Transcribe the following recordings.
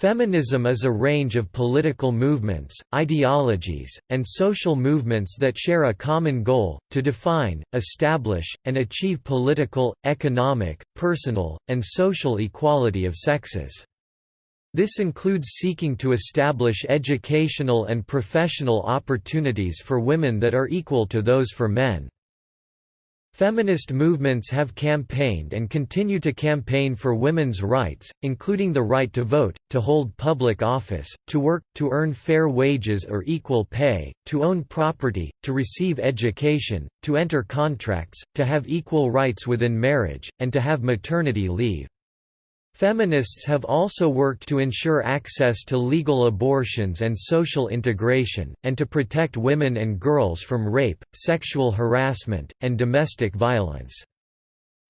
Feminism is a range of political movements, ideologies, and social movements that share a common goal, to define, establish, and achieve political, economic, personal, and social equality of sexes. This includes seeking to establish educational and professional opportunities for women that are equal to those for men. Feminist movements have campaigned and continue to campaign for women's rights, including the right to vote, to hold public office, to work, to earn fair wages or equal pay, to own property, to receive education, to enter contracts, to have equal rights within marriage, and to have maternity leave. Feminists have also worked to ensure access to legal abortions and social integration, and to protect women and girls from rape, sexual harassment, and domestic violence.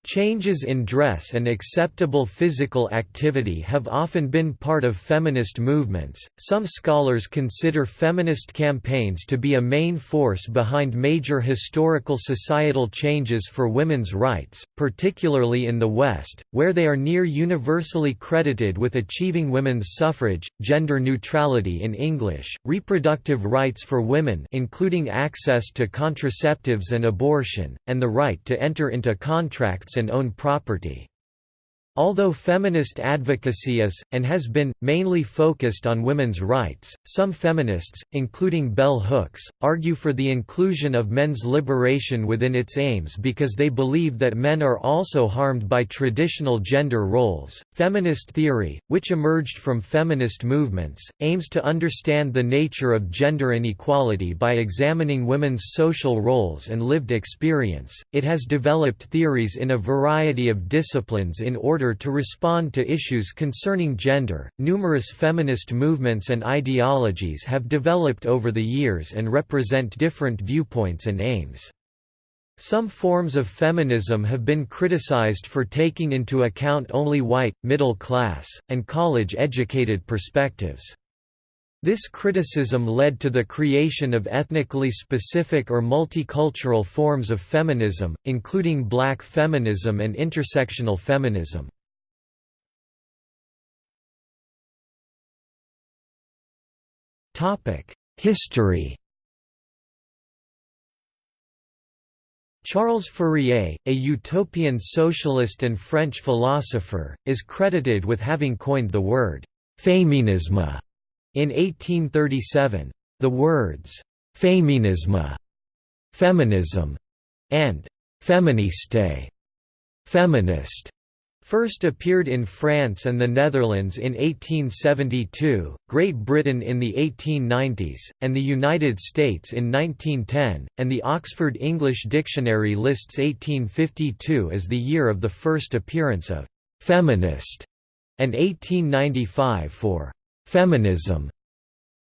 Changes in dress and acceptable physical activity have often been part of feminist movements. Some scholars consider feminist campaigns to be a main force behind major historical societal changes for women's rights, particularly in the West, where they are near universally credited with achieving women's suffrage, gender neutrality in English, reproductive rights for women including access to contraceptives and abortion, and the right to enter into contracts and own property. Although feminist advocacy is, and has been, mainly focused on women's rights, some feminists, including bell hooks, argue for the inclusion of men's liberation within its aims because they believe that men are also harmed by traditional gender roles. Feminist theory, which emerged from feminist movements, aims to understand the nature of gender inequality by examining women's social roles and lived experience. It has developed theories in a variety of disciplines in order order to respond to issues concerning gender. Numerous feminist movements and ideologies have developed over the years and represent different viewpoints and aims. Some forms of feminism have been criticized for taking into account only white, middle class, and college-educated perspectives. This criticism led to the creation of ethnically specific or multicultural forms of feminism, including black feminism and intersectional feminism. History Charles Fourier, a utopian socialist and French philosopher, is credited with having coined the word «féminisme» In 1837, the words «féminisme», «feminism» and «féministe» feminist, first appeared in France and the Netherlands in 1872, Great Britain in the 1890s, and the United States in 1910, and the Oxford English Dictionary lists 1852 as the year of the first appearance of «feminist» and 1895 for Feminism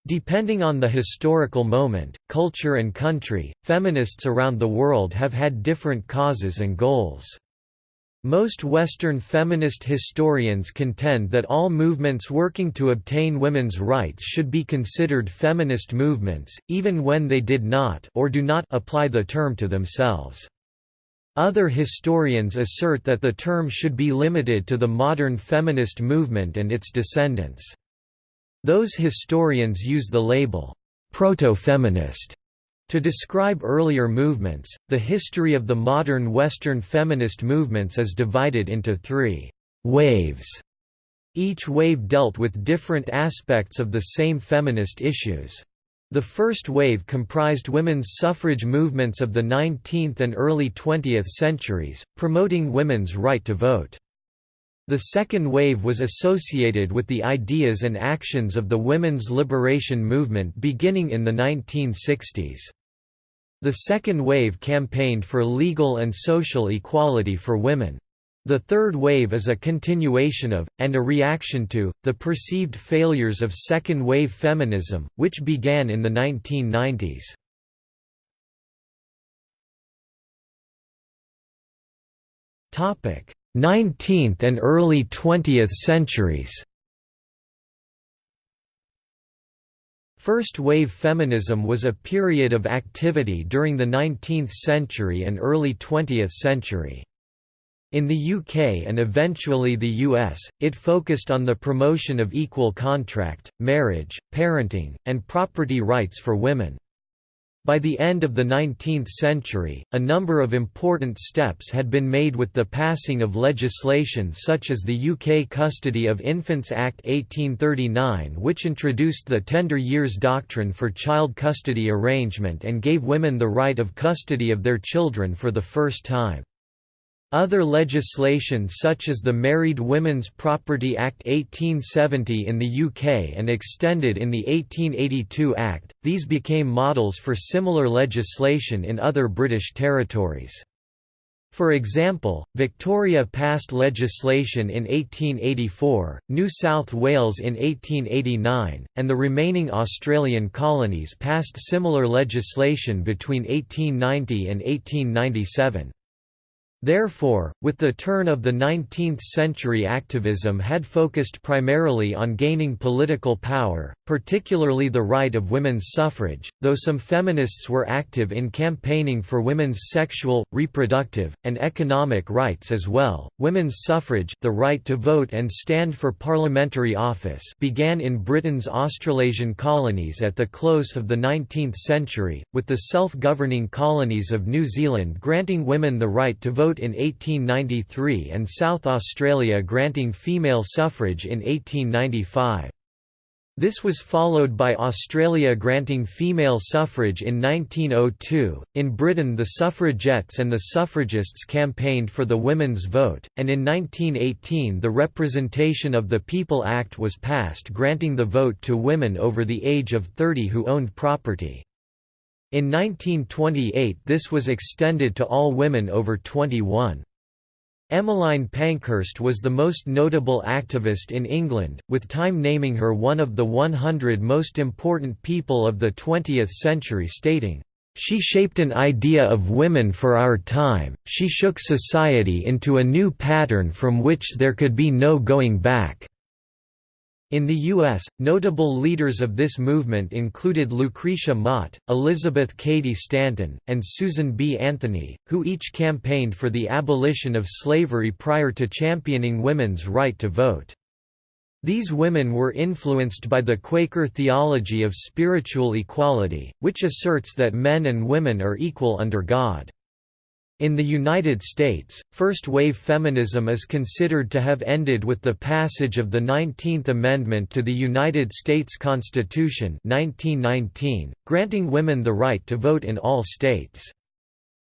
Depending on the historical moment, culture and country, feminists around the world have had different causes and goals. Most Western feminist historians contend that all movements working to obtain women's rights should be considered feminist movements, even when they did not or do not apply the term to themselves. Other historians assert that the term should be limited to the modern feminist movement and its descendants. Those historians use the label, proto-feminist, to describe earlier movements. The history of the modern Western feminist movements is divided into three waves. Each wave dealt with different aspects of the same feminist issues. The first wave comprised women's suffrage movements of the 19th and early 20th centuries, promoting women's right to vote. The second wave was associated with the ideas and actions of the women's liberation movement beginning in the 1960s. The second wave campaigned for legal and social equality for women. The third wave is a continuation of, and a reaction to, the perceived failures of second-wave feminism, which began in the 1990s. Topic: 19th and early 20th centuries First-wave feminism was a period of activity during the 19th century and early 20th century. In the UK and eventually the US, it focused on the promotion of equal contract, marriage, parenting, and property rights for women. By the end of the 19th century, a number of important steps had been made with the passing of legislation such as the UK Custody of Infants Act 1839 which introduced the tender years doctrine for child custody arrangement and gave women the right of custody of their children for the first time. Other legislation such as the Married Women's Property Act 1870 in the UK and extended in the 1882 Act, these became models for similar legislation in other British territories. For example, Victoria passed legislation in 1884, New South Wales in 1889, and the remaining Australian colonies passed similar legislation between 1890 and 1897. Therefore, with the turn of the 19th century activism had focused primarily on gaining political power, particularly the right of women's suffrage, though some feminists were active in campaigning for women's sexual, reproductive, and economic rights as well. Women's suffrage, the right to vote and stand for parliamentary office, began in Britain's Australasian colonies at the close of the 19th century, with the self-governing colonies of New Zealand granting women the right to vote vote in 1893 and South Australia granting female suffrage in 1895. This was followed by Australia granting female suffrage in 1902. In Britain, the suffragettes and the suffragists campaigned for the women's vote, and in 1918 the Representation of the People Act was passed granting the vote to women over the age of 30 who owned property. In 1928 this was extended to all women over 21. Emmeline Pankhurst was the most notable activist in England, with Time naming her one of the 100 most important people of the 20th century stating, "...she shaped an idea of women for our time, she shook society into a new pattern from which there could be no going back." In the U.S., notable leaders of this movement included Lucretia Mott, Elizabeth Cady Stanton, and Susan B. Anthony, who each campaigned for the abolition of slavery prior to championing women's right to vote. These women were influenced by the Quaker theology of spiritual equality, which asserts that men and women are equal under God. In the United States, first-wave feminism is considered to have ended with the passage of the 19th Amendment to the United States Constitution 1919, granting women the right to vote in all states.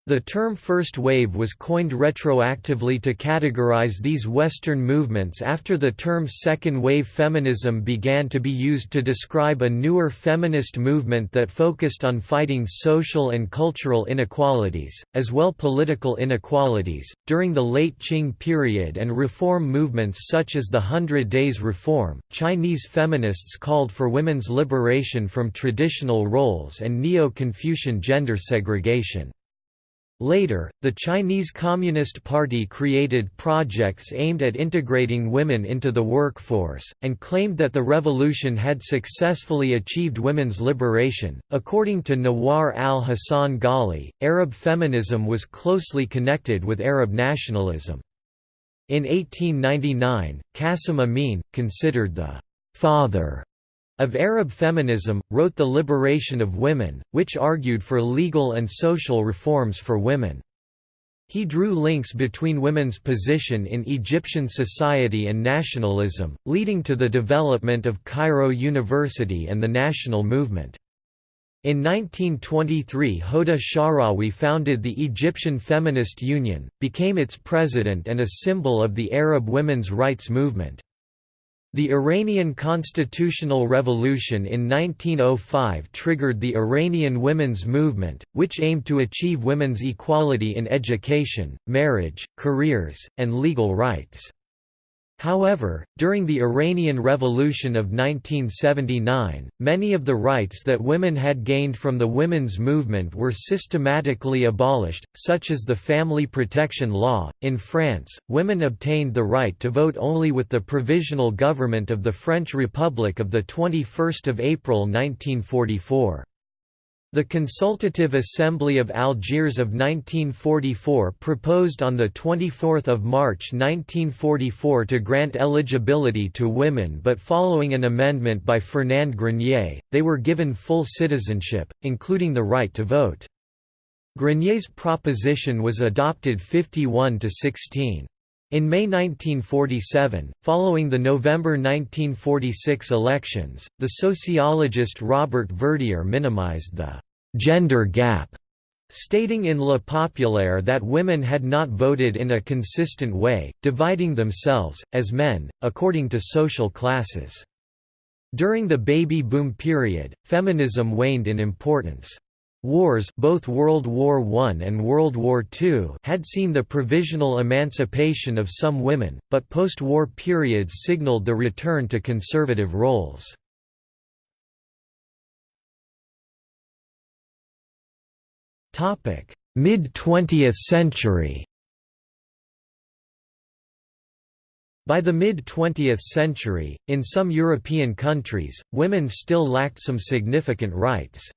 The term First Wave was coined retroactively to categorize these Western movements after the term Second Wave feminism began to be used to describe a newer feminist movement that focused on fighting social and cultural inequalities, as well political inequalities. During the late Qing period and reform movements such as the Hundred Days Reform, Chinese feminists called for women's liberation from traditional roles and Neo-Confucian gender segregation. Later, the Chinese Communist Party created projects aimed at integrating women into the workforce, and claimed that the revolution had successfully achieved women's liberation. According to Nawar al Hassan Ghali, Arab feminism was closely connected with Arab nationalism. In 1899, Qasim Amin, considered the father of Arab feminism, wrote The Liberation of Women, which argued for legal and social reforms for women. He drew links between women's position in Egyptian society and nationalism, leading to the development of Cairo University and the national movement. In 1923 Hoda Sha'rawi founded the Egyptian Feminist Union, became its president and a symbol of the Arab women's rights movement. The Iranian constitutional revolution in 1905 triggered the Iranian women's movement, which aimed to achieve women's equality in education, marriage, careers, and legal rights. However, during the Iranian Revolution of 1979, many of the rights that women had gained from the women's movement were systematically abolished, such as the family protection law. In France, women obtained the right to vote only with the provisional government of the French Republic of the 21st of April 1944. The Consultative Assembly of Algiers of 1944 proposed on 24 March 1944 to grant eligibility to women but following an amendment by Fernand Grenier, they were given full citizenship, including the right to vote. Grenier's proposition was adopted 51 to 16. In May 1947, following the November 1946 elections, the sociologist Robert Verdier minimized the «gender gap», stating in Le Populaire that women had not voted in a consistent way, dividing themselves, as men, according to social classes. During the baby boom period, feminism waned in importance. Wars both World War I and World War II had seen the provisional emancipation of some women, but post-war periods signaled the return to conservative roles. Mid-20th century By the mid-20th century, in some European countries, women still lacked some significant rights.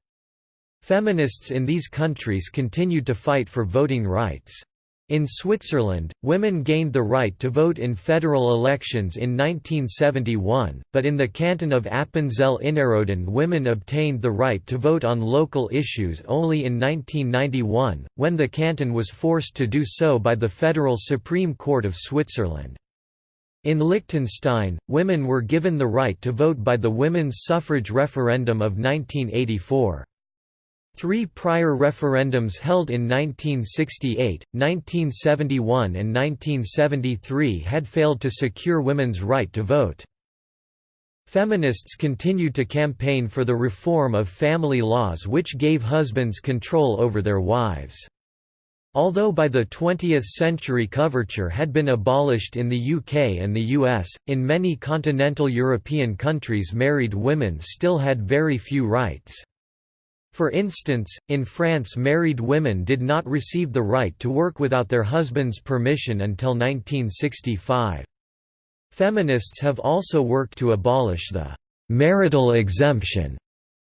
Feminists in these countries continued to fight for voting rights. In Switzerland, women gained the right to vote in federal elections in 1971, but in the canton of Appenzell-Innerrhoden women obtained the right to vote on local issues only in 1991, when the canton was forced to do so by the Federal Supreme Court of Switzerland. In Liechtenstein, women were given the right to vote by the women's suffrage referendum of 1984. Three prior referendums held in 1968, 1971 and 1973 had failed to secure women's right to vote. Feminists continued to campaign for the reform of family laws which gave husbands control over their wives. Although by the 20th century coverture had been abolished in the UK and the US, in many continental European countries married women still had very few rights. For instance, in France married women did not receive the right to work without their husband's permission until 1965. Feminists have also worked to abolish the «marital exemption»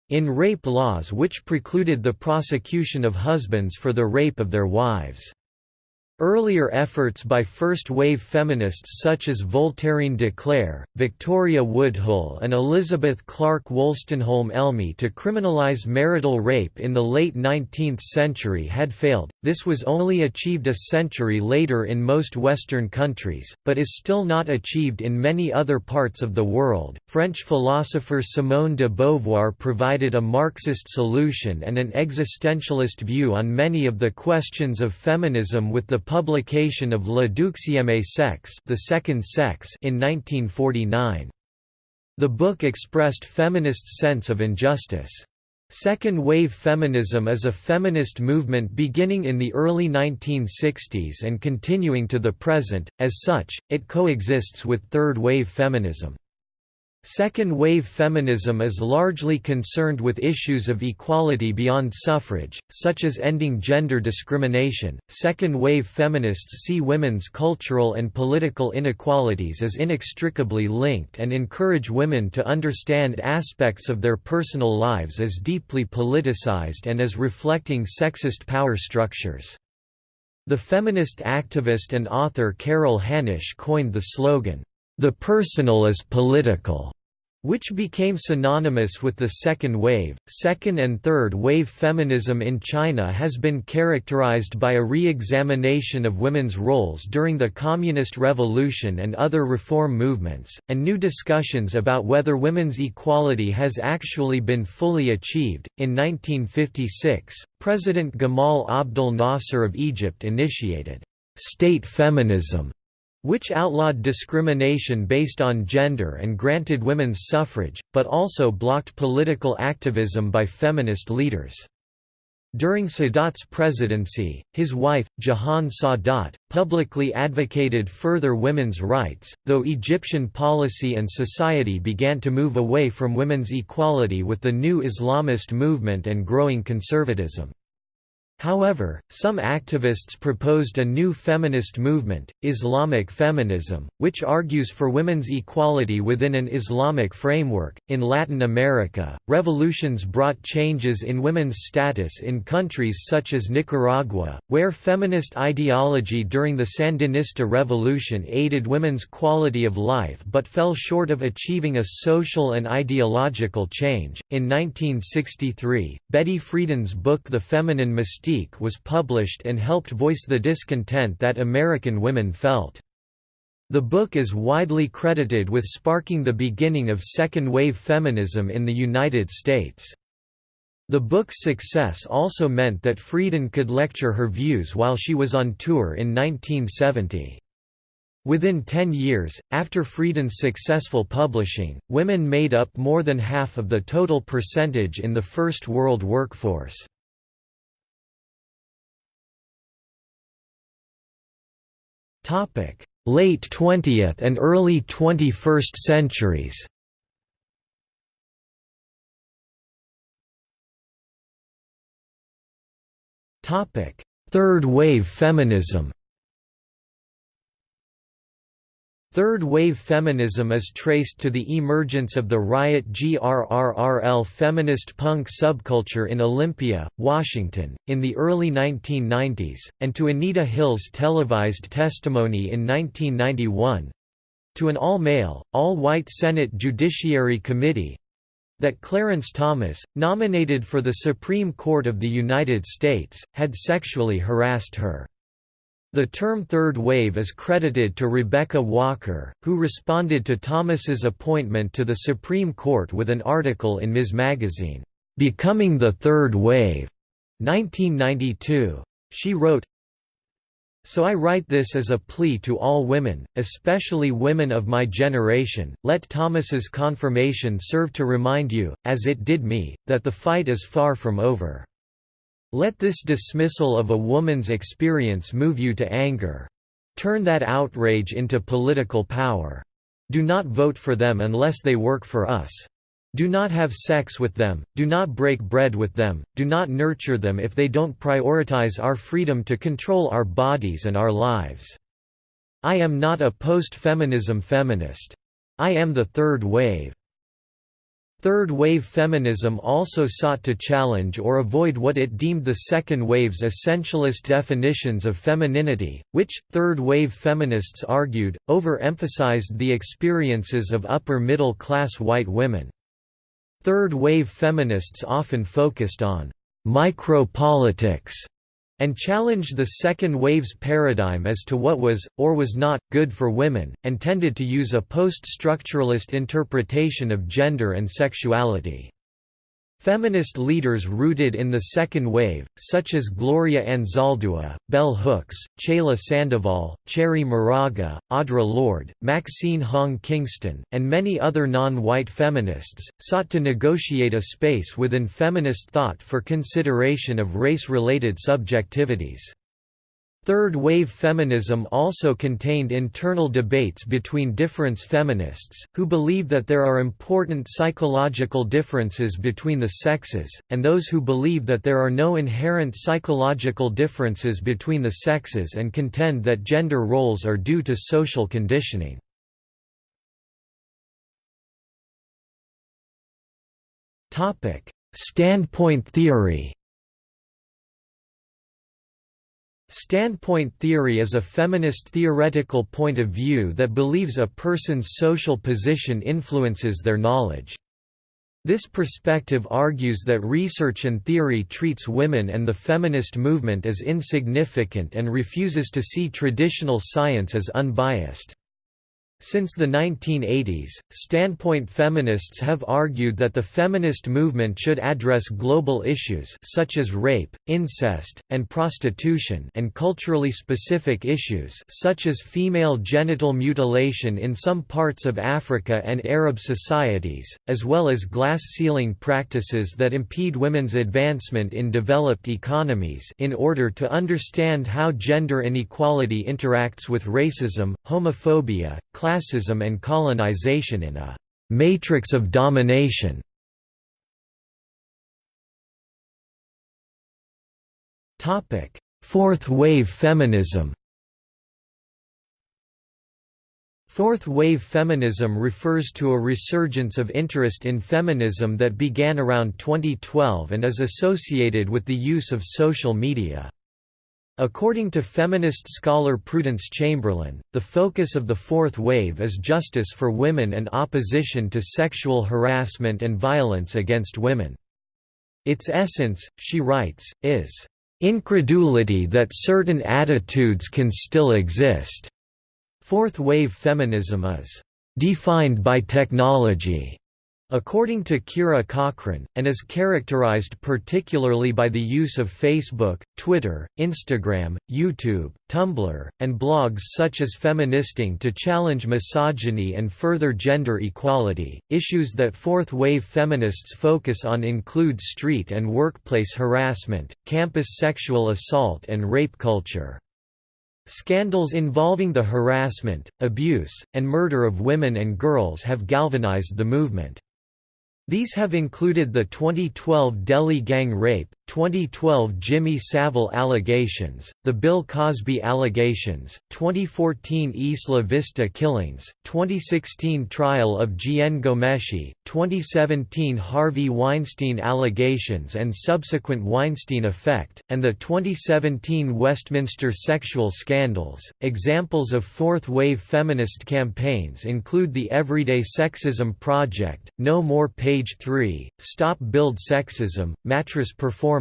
in rape laws which precluded the prosecution of husbands for the rape of their wives. Earlier efforts by first-wave feminists such as Voltairine de Cleyre, Victoria Woodhull and Elizabeth Clark Wolstenholme Elmy to criminalize marital rape in the late 19th century had failed, this was only achieved a century later in most Western countries, but is still not achieved in many other parts of the world. French philosopher Simone de Beauvoir provided a Marxist solution and an existentialist view on many of the questions of feminism with the publication of Le Deuxième Sexe, the Second Sex in 1949. The book expressed feminists' sense of injustice. Second-wave feminism is a feminist movement beginning in the early 1960s and continuing to the present, as such, it coexists with third-wave feminism. Second-wave feminism is largely concerned with issues of equality beyond suffrage, such as ending gender discrimination. Second-wave feminists see women's cultural and political inequalities as inextricably linked and encourage women to understand aspects of their personal lives as deeply politicized and as reflecting sexist power structures. The feminist activist and author Carol Hanisch coined the slogan, "'The personal is political' which became synonymous with the second wave. Second and third wave feminism in China has been characterized by a re examination of women's roles during the Communist Revolution and other reform movements, and new discussions about whether women's equality has actually been fully achieved. In 1956, President Gamal Abdel Nasser of Egypt initiated state feminism which outlawed discrimination based on gender and granted women's suffrage, but also blocked political activism by feminist leaders. During Sadat's presidency, his wife, Jahan Sadat, publicly advocated further women's rights, though Egyptian policy and society began to move away from women's equality with the new Islamist movement and growing conservatism. However, some activists proposed a new feminist movement, Islamic feminism, which argues for women's equality within an Islamic framework. In Latin America, revolutions brought changes in women's status in countries such as Nicaragua, where feminist ideology during the Sandinista revolution aided women's quality of life but fell short of achieving a social and ideological change. In 1963, Betty Friedan's book The Feminine Mystique Mystique was published and helped voice the discontent that American women felt. The book is widely credited with sparking the beginning of second-wave feminism in the United States. The book's success also meant that Friedan could lecture her views while she was on tour in 1970. Within 10 years, after Friedan's successful publishing, women made up more than half of the total percentage in the First World workforce. Late 20th and early 21st centuries. Third wave feminism Third-wave feminism is traced to the emergence of the Riot GRRRL feminist punk subculture in Olympia, Washington, in the early 1990s, and to Anita Hill's televised testimony in 1991—to an all-male, all-white Senate Judiciary Committee, that Clarence Thomas, nominated for the Supreme Court of the United States, had sexually harassed her. The term third wave is credited to Rebecca Walker, who responded to Thomas's appointment to the Supreme Court with an article in Ms. Magazine, "'Becoming the Third Wave' 1992. She wrote, so I write this as a plea to all women, especially women of my generation, let Thomas's confirmation serve to remind you, as it did me, that the fight is far from over. Let this dismissal of a woman's experience move you to anger. Turn that outrage into political power. Do not vote for them unless they work for us. Do not have sex with them, do not break bread with them, do not nurture them if they don't prioritize our freedom to control our bodies and our lives. I am not a post-feminism feminist. I am the third wave. Third-wave feminism also sought to challenge or avoid what it deemed the second wave's essentialist definitions of femininity, which, third-wave feminists argued, overemphasized the experiences of upper-middle-class white women. Third-wave feminists often focused on «micropolitics» and challenged the second wave's paradigm as to what was, or was not, good for women, and tended to use a post-structuralist interpretation of gender and sexuality. Feminist leaders rooted in the second wave, such as Gloria Anzaldúa, Bell Hooks, Chela Sandoval, Cherry Moraga, Audre Lorde, Maxine Hong Kingston, and many other non-white feminists, sought to negotiate a space within feminist thought for consideration of race-related subjectivities. Third-wave feminism also contained internal debates between difference feminists, who believe that there are important psychological differences between the sexes, and those who believe that there are no inherent psychological differences between the sexes and contend that gender roles are due to social conditioning. Standpoint theory Standpoint theory is a feminist theoretical point of view that believes a person's social position influences their knowledge. This perspective argues that research and theory treats women and the feminist movement as insignificant and refuses to see traditional science as unbiased. Since the 1980s, standpoint feminists have argued that the feminist movement should address global issues such as rape, incest, and prostitution and culturally specific issues such as female genital mutilation in some parts of Africa and Arab societies, as well as glass ceiling practices that impede women's advancement in developed economies in order to understand how gender inequality interacts with racism, homophobia, classism and colonization in a «matrix of domination». Fourth wave feminism Fourth wave feminism refers to a resurgence of interest in feminism that began around 2012 and is associated with the use of social media. According to feminist scholar Prudence Chamberlain, the focus of the fourth wave is justice for women and opposition to sexual harassment and violence against women. Its essence, she writes, is, "...incredulity that certain attitudes can still exist." Fourth wave feminism is defined by technology, according to Kira Cochrane, and is characterized particularly by the use of Facebook, Twitter, Instagram, YouTube, Tumblr, and blogs such as Feministing to challenge misogyny and further gender equality. Issues that fourth wave feminists focus on include street and workplace harassment, campus sexual assault, and rape culture. Scandals involving the harassment, abuse, and murder of women and girls have galvanized the movement. These have included the 2012 Delhi gang rape, 2012 Jimmy Savile allegations, the Bill Cosby allegations, 2014 Isla Vista killings, 2016 trial of Jian Ghomeshi, 2017 Harvey Weinstein allegations and subsequent Weinstein effect, and the 2017 Westminster sexual scandals. Examples of fourth wave feminist campaigns include the Everyday Sexism Project, No More Page 3, Stop Bild Sexism, Mattress Performance,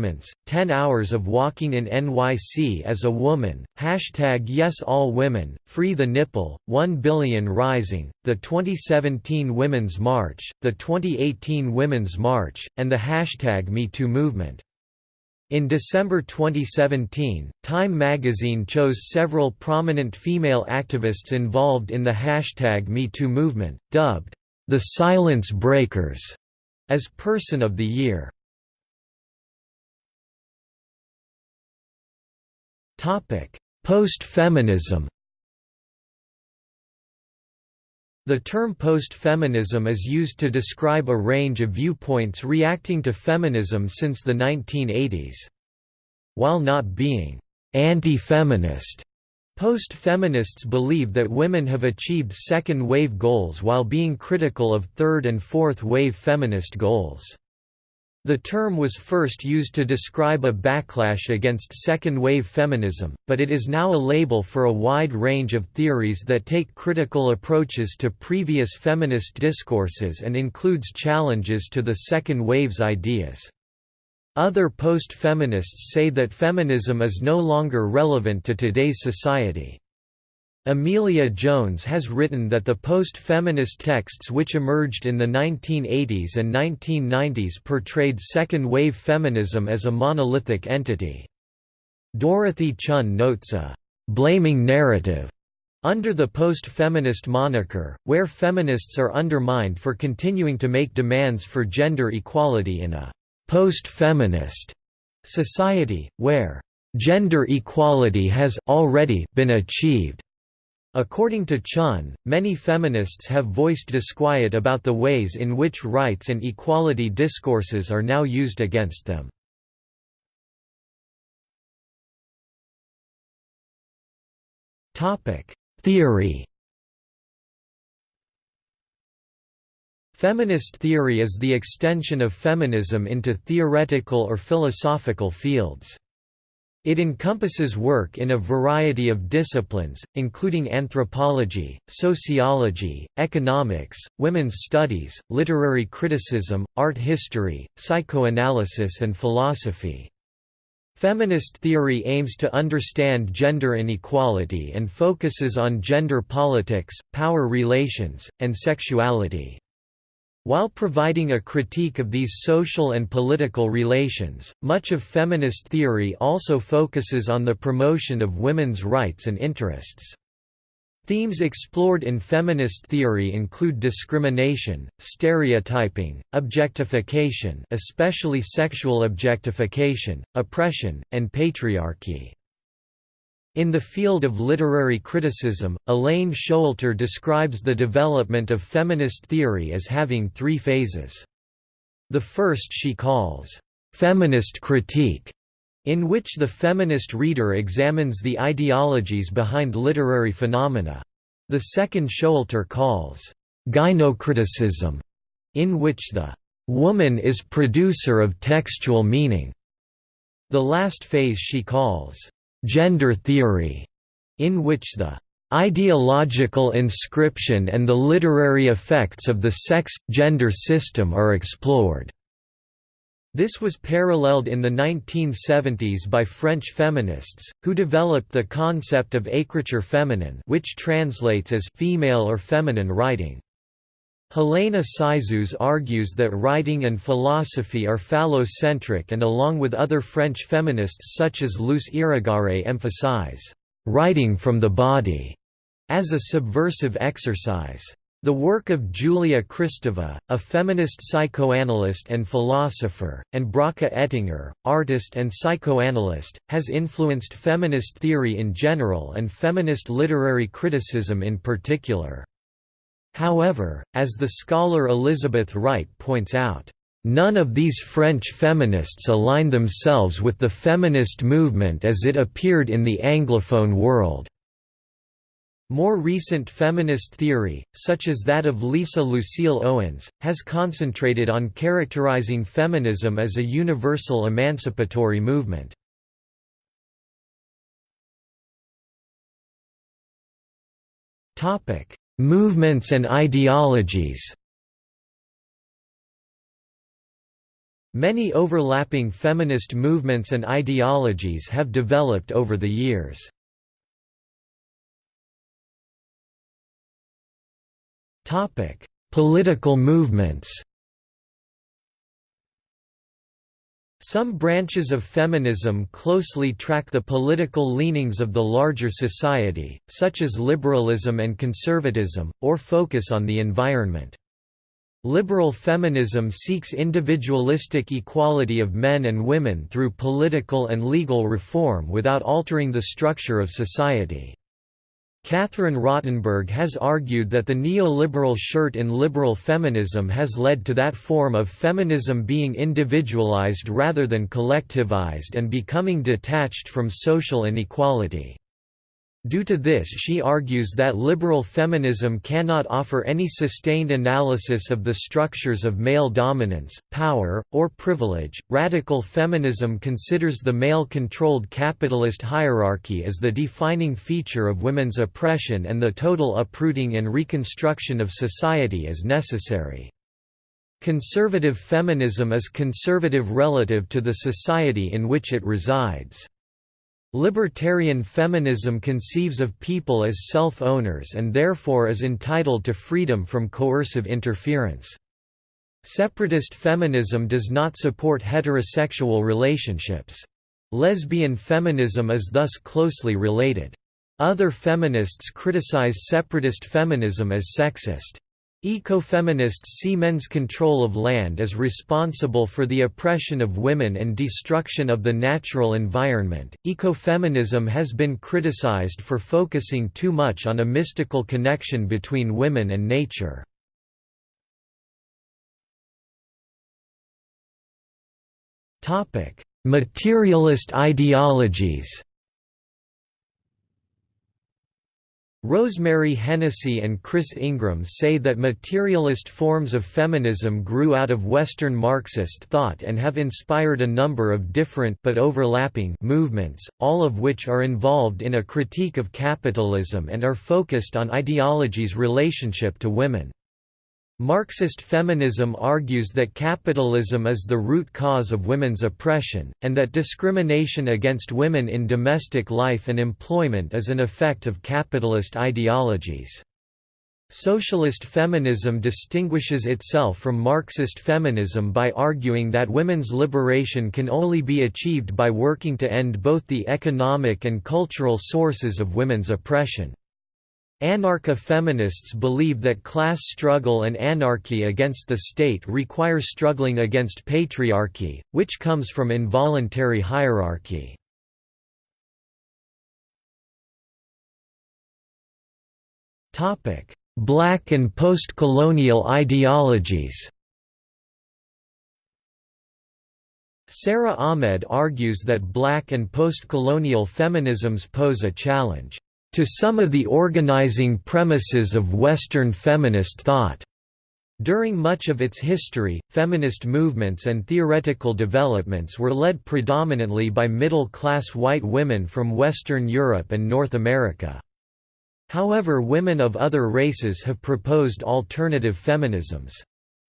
10 Hours of Walking in NYC as a Woman, Hashtag Yes All Women, Free the Nipple, 1 Billion Rising, the 2017 Women's March, the 2018 Women's March, and the hashtag MeToo movement. In December 2017, Time magazine chose several prominent female activists involved in the hashtag MeToo movement, dubbed the Silence Breakers as Person of the Year. Post-feminism The term post-feminism is used to describe a range of viewpoints reacting to feminism since the 1980s. While not being anti-feminist, Post-feminists believe that women have achieved second-wave goals while being critical of third- and fourth-wave feminist goals. The term was first used to describe a backlash against second-wave feminism, but it is now a label for a wide range of theories that take critical approaches to previous feminist discourses and includes challenges to the second wave's ideas. Other post-feminists say that feminism is no longer relevant to today's society. Amelia Jones has written that the post-feminist texts which emerged in the 1980s and 1990s portrayed second-wave feminism as a monolithic entity. Dorothy Chunn notes a «blaming narrative» under the post-feminist moniker, where feminists are undermined for continuing to make demands for gender equality in a post-feminist society, where gender equality has already been achieved. According to Chunn, many feminists have voiced disquiet about the ways in which rights and equality discourses are now used against them. Theory Feminist theory is the extension of feminism into theoretical or philosophical fields. It encompasses work in a variety of disciplines, including anthropology, sociology, economics, women's studies, literary criticism, art history, psychoanalysis and philosophy. Feminist theory aims to understand gender inequality and focuses on gender politics, power relations, and sexuality. While providing a critique of these social and political relations, much of feminist theory also focuses on the promotion of women's rights and interests. Themes explored in feminist theory include discrimination, stereotyping, objectification especially sexual objectification, oppression, and patriarchy. In the field of literary criticism, Elaine Showalter describes the development of feminist theory as having three phases. The first she calls, "...feminist critique", in which the feminist reader examines the ideologies behind literary phenomena. The second Showalter calls gynocriticism, in which the woman is producer of textual meaning. The last phase she calls gender theory, in which the ideological inscription and the literary effects of the sex-gender system are explored. This was paralleled in the 1970s by French feminists, who developed the concept of écriture féminine which translates as female or feminine writing. Helena Cixous argues that writing and philosophy are phallocentric and along with other French feminists such as Luce Irigaray emphasize, "...writing from the body", as a subversive exercise. The work of Julia Kristeva, a feminist psychoanalyst and philosopher, and Bracha Ettinger, artist and psychoanalyst, has influenced feminist theory in general and feminist literary criticism in particular. However, as the scholar Elizabeth Wright points out, None of these French feminists align themselves with the feminist movement as it appeared in the Anglophone world. More recent feminist theory, such as that of Lisa Lucile Owens, has concentrated on characterizing feminism as a universal emancipatory movement. Movements and ideologies Many overlapping feminist movements and ideologies have developed over the years. Political movements. Some branches of feminism closely track the political leanings of the larger society, such as liberalism and conservatism, or focus on the environment. Liberal feminism seeks individualistic equality of men and women through political and legal reform without altering the structure of society. Catherine Rottenberg has argued that the neoliberal shirt in liberal feminism has led to that form of feminism being individualized rather than collectivized and becoming detached from social inequality. Due to this she argues that liberal feminism cannot offer any sustained analysis of the structures of male dominance, power, or privilege. Radical feminism considers the male-controlled capitalist hierarchy as the defining feature of women's oppression and the total uprooting and reconstruction of society as necessary. Conservative feminism is conservative relative to the society in which it resides. Libertarian feminism conceives of people as self-owners and therefore is entitled to freedom from coercive interference. Separatist feminism does not support heterosexual relationships. Lesbian feminism is thus closely related. Other feminists criticize separatist feminism as sexist. Ecofeminists see men's control of land as responsible for the oppression of women and destruction of the natural environment. Ecofeminism has been criticized for focusing too much on a mystical connection between women and nature. Topic: Materialist ideologies. Rosemary Hennessy and Chris Ingram say that materialist forms of feminism grew out of Western Marxist thought and have inspired a number of different but overlapping movements, all of which are involved in a critique of capitalism and are focused on ideology's relationship to women. Marxist feminism argues that capitalism is the root cause of women's oppression, and that discrimination against women in domestic life and employment is an effect of capitalist ideologies. Socialist feminism distinguishes itself from Marxist feminism by arguing that women's liberation can only be achieved by working to end both the economic and cultural sources of women's oppression. Anarcha-feminists believe that class struggle and anarchy against the state require struggling against patriarchy, which comes from involuntary hierarchy. Black and post-colonial ideologies Sara Ahmed argues that black and post-colonial feminisms pose a challenge to some of the organizing premises of Western feminist thought. During much of its history, feminist movements and theoretical developments were led predominantly by middle-class white women from Western Europe and North America. However women of other races have proposed alternative feminisms.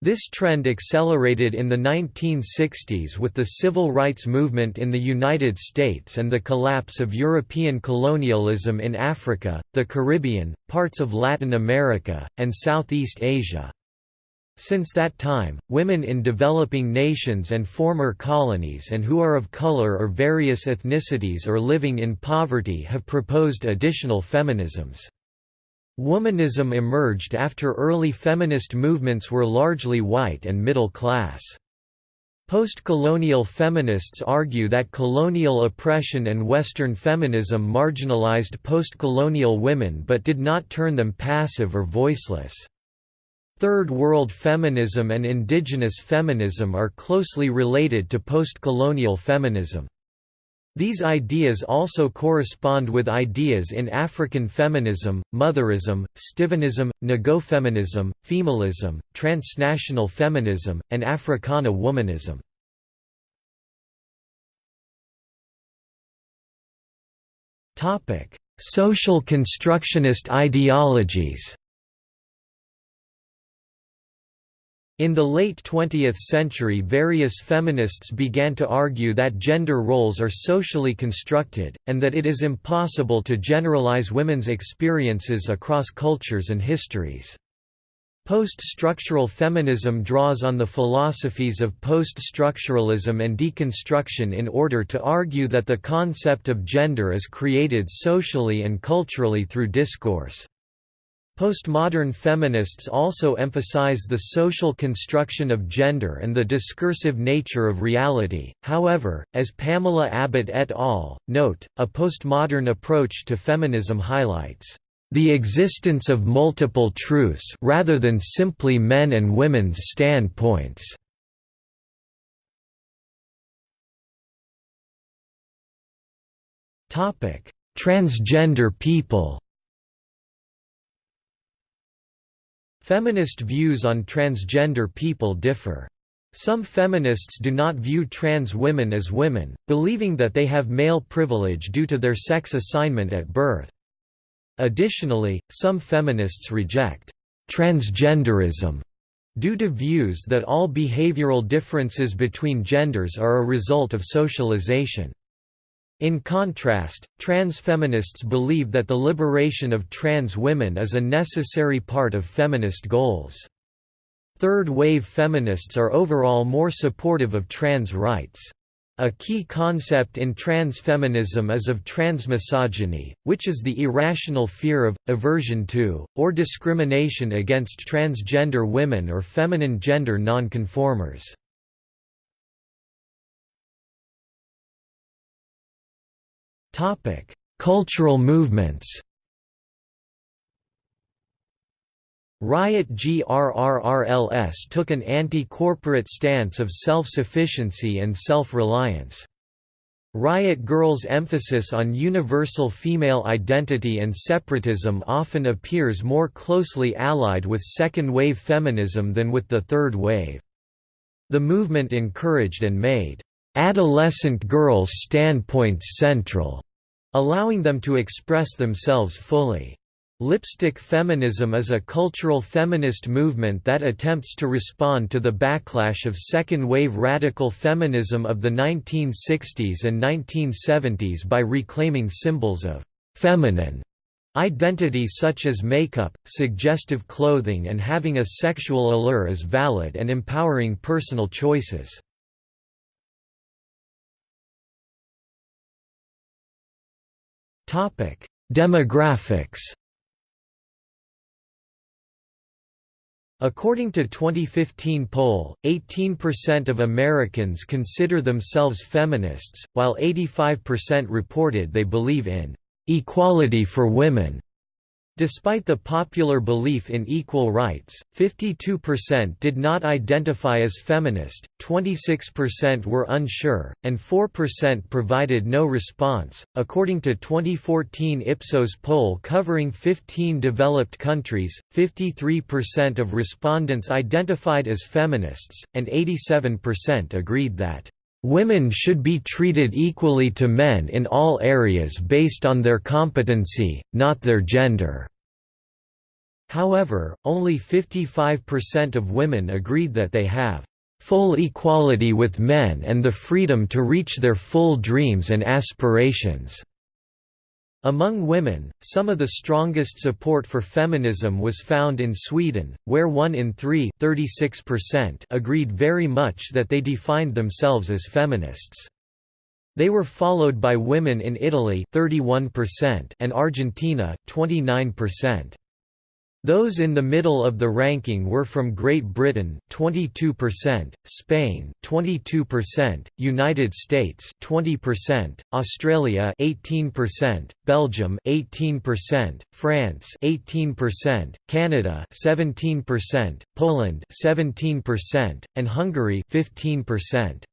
This trend accelerated in the 1960s with the civil rights movement in the United States and the collapse of European colonialism in Africa, the Caribbean, parts of Latin America, and Southeast Asia. Since that time, women in developing nations and former colonies and who are of color or various ethnicities or living in poverty have proposed additional feminisms. Womanism emerged after early feminist movements were largely white and middle class. Post-colonial feminists argue that colonial oppression and Western feminism marginalized post-colonial women but did not turn them passive or voiceless. Third World feminism and indigenous feminism are closely related to post-colonial feminism. These ideas also correspond with ideas in African feminism, motherism, Stiwanism, negofeminism, femalism, transnational feminism, and Africana womanism. Social constructionist ideologies In the late 20th century various feminists began to argue that gender roles are socially constructed, and that it is impossible to generalize women's experiences across cultures and histories. Post-structural feminism draws on the philosophies of post-structuralism and deconstruction in order to argue that the concept of gender is created socially and culturally through discourse. Postmodern feminists also emphasize the social construction of gender and the discursive nature of reality, however, as Pamela Abbott et al. note, a postmodern approach to feminism highlights the existence of multiple truths rather than simply men and women's standpoints. Transgender people Feminist views on transgender people differ. Some feminists do not view trans women as women, believing that they have male privilege due to their sex assignment at birth. Additionally, some feminists reject transgenderism due to views that all behavioral differences between genders are a result of socialization. In contrast, trans feminists believe that the liberation of trans women is a necessary part of feminist goals. Third-wave feminists are overall more supportive of trans rights. A key concept in trans feminism is of transmisogyny, which is the irrational fear of, aversion to, or discrimination against transgender women or feminine gender nonconformers. Cultural movements Riot GRRRLS took an anti-corporate stance of self-sufficiency and self-reliance. Riot Grrrl's emphasis on universal female identity and separatism often appears more closely allied with second-wave feminism than with the third wave. The movement encouraged and made adolescent girls' standpoints central allowing them to express themselves fully. Lipstick feminism is a cultural feminist movement that attempts to respond to the backlash of second-wave radical feminism of the 1960s and 1970s by reclaiming symbols of «feminine» identity such as makeup, suggestive clothing and having a sexual allure as valid and empowering personal choices. Demographics. According to 2015 poll, 18% of Americans consider themselves feminists, while 85% reported they believe in equality for women. Despite the popular belief in equal rights, 52% did not identify as feminist, 26% were unsure, and 4% provided no response. According to 2014 Ipsos poll covering 15 developed countries, 53% of respondents identified as feminists, and 87% agreed that Women should be treated equally to men in all areas based on their competency, not their gender. However, only 55% of women agreed that they have full equality with men and the freedom to reach their full dreams and aspirations. Among women, some of the strongest support for feminism was found in Sweden, where one in three agreed very much that they defined themselves as feminists. They were followed by women in Italy 31% and Argentina, 29%. Those in the middle of the ranking were from Great Britain 22%, Spain 22%, United States 20%, Australia 18%, Belgium 18%, France 18%, Canada 17%, Poland 17%, and Hungary 15%.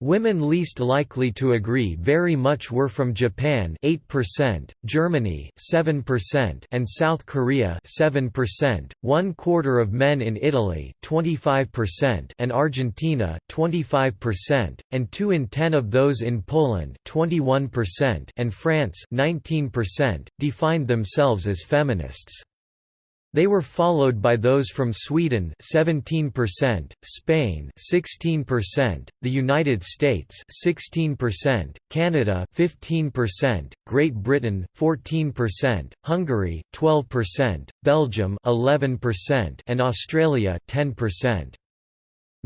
Women least likely to agree very much were from Japan 8%, Germany 7%, and South Korea 7%, one quarter of men in Italy 25% and Argentina 25%, and 2 in 10 of those in Poland 21% and France 19%, defined themselves as feminists. They were followed by those from Sweden 17%, Spain 16%, the United States 16%, Canada 15%, Great Britain 14%, Hungary 12%, Belgium 11%, and Australia 10%.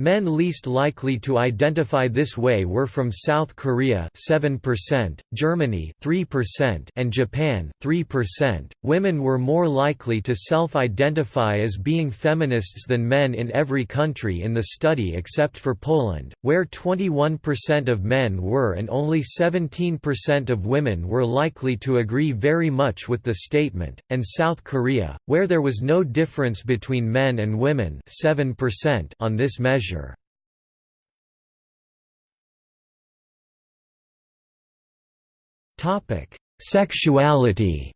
Men least likely to identify this way were from South Korea 7%, Germany 3%, and Japan 3%. Women were more likely to self-identify as being feminists than men in every country in the study except for Poland, where 21% of men were and only 17% of women were likely to agree very much with the statement, and South Korea, where there was no difference between men and women 7% on this measure measure. Topic: Sexuality.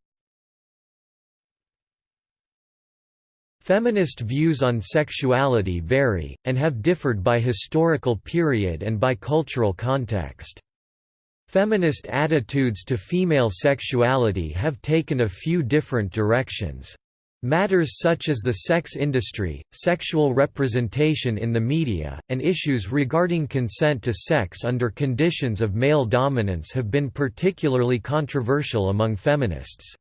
Feminist views on sexuality vary, and have differed by historical period and by cultural context. Feminist attitudes to female sexuality have taken a few different directions. Matters such as the sex industry, sexual representation in the media, and issues regarding consent to sex under conditions of male dominance have been particularly controversial among feminists.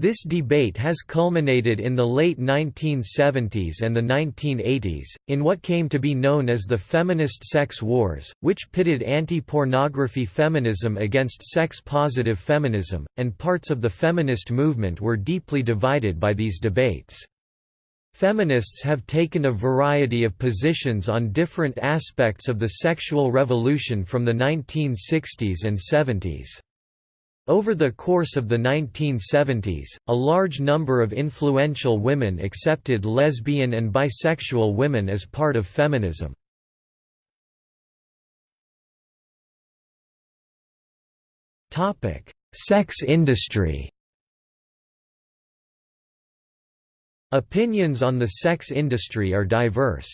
This debate has culminated in the late 1970s and the 1980s, in what came to be known as the feminist sex wars, which pitted anti-pornography feminism against sex-positive feminism, and parts of the feminist movement were deeply divided by these debates. Feminists have taken a variety of positions on different aspects of the sexual revolution from the 1960s and 70s. Over the course of the 1970s, a large number of influential women accepted lesbian and bisexual women as part of feminism. Sex industry Opinions on the sex industry are diverse.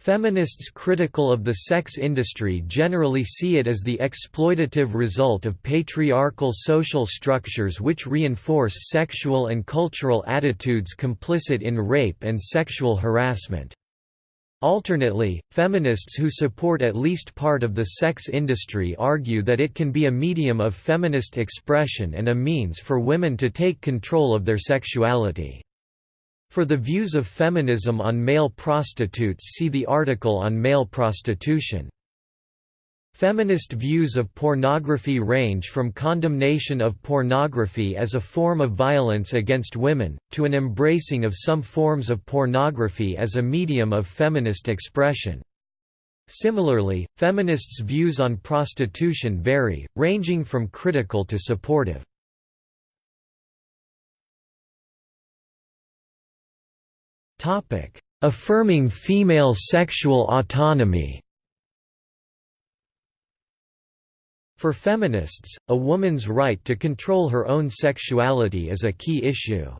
Feminists critical of the sex industry generally see it as the exploitative result of patriarchal social structures which reinforce sexual and cultural attitudes complicit in rape and sexual harassment. Alternately, feminists who support at least part of the sex industry argue that it can be a medium of feminist expression and a means for women to take control of their sexuality. For the views of feminism on male prostitutes see the article on male prostitution. Feminist views of pornography range from condemnation of pornography as a form of violence against women, to an embracing of some forms of pornography as a medium of feminist expression. Similarly, feminists' views on prostitution vary, ranging from critical to supportive. Affirming female sexual autonomy For feminists, a woman's right to control her own sexuality is a key issue.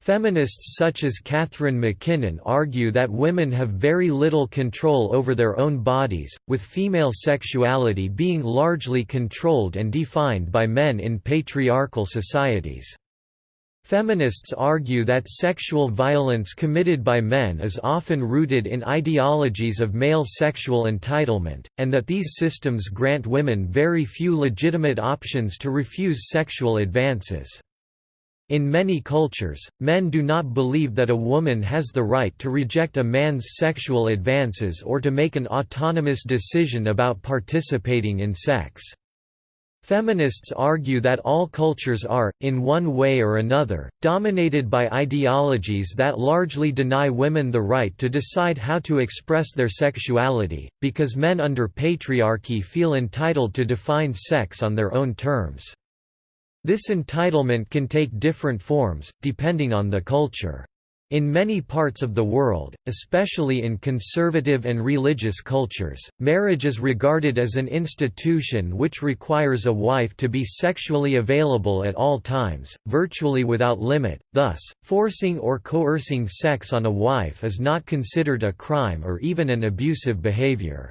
Feminists such as Catharine MacKinnon argue that women have very little control over their own bodies, with female sexuality being largely controlled and defined by men in patriarchal societies. Feminists argue that sexual violence committed by men is often rooted in ideologies of male sexual entitlement, and that these systems grant women very few legitimate options to refuse sexual advances. In many cultures, men do not believe that a woman has the right to reject a man's sexual advances or to make an autonomous decision about participating in sex. Feminists argue that all cultures are, in one way or another, dominated by ideologies that largely deny women the right to decide how to express their sexuality, because men under patriarchy feel entitled to define sex on their own terms. This entitlement can take different forms, depending on the culture. In many parts of the world, especially in conservative and religious cultures, marriage is regarded as an institution which requires a wife to be sexually available at all times, virtually without limit, thus, forcing or coercing sex on a wife is not considered a crime or even an abusive behavior.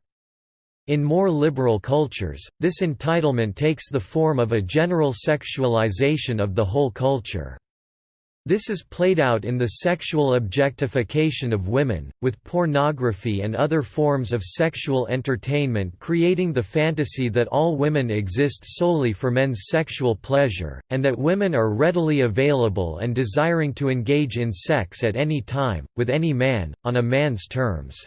In more liberal cultures, this entitlement takes the form of a general sexualization of the whole culture. This is played out in the sexual objectification of women, with pornography and other forms of sexual entertainment creating the fantasy that all women exist solely for men's sexual pleasure, and that women are readily available and desiring to engage in sex at any time, with any man, on a man's terms.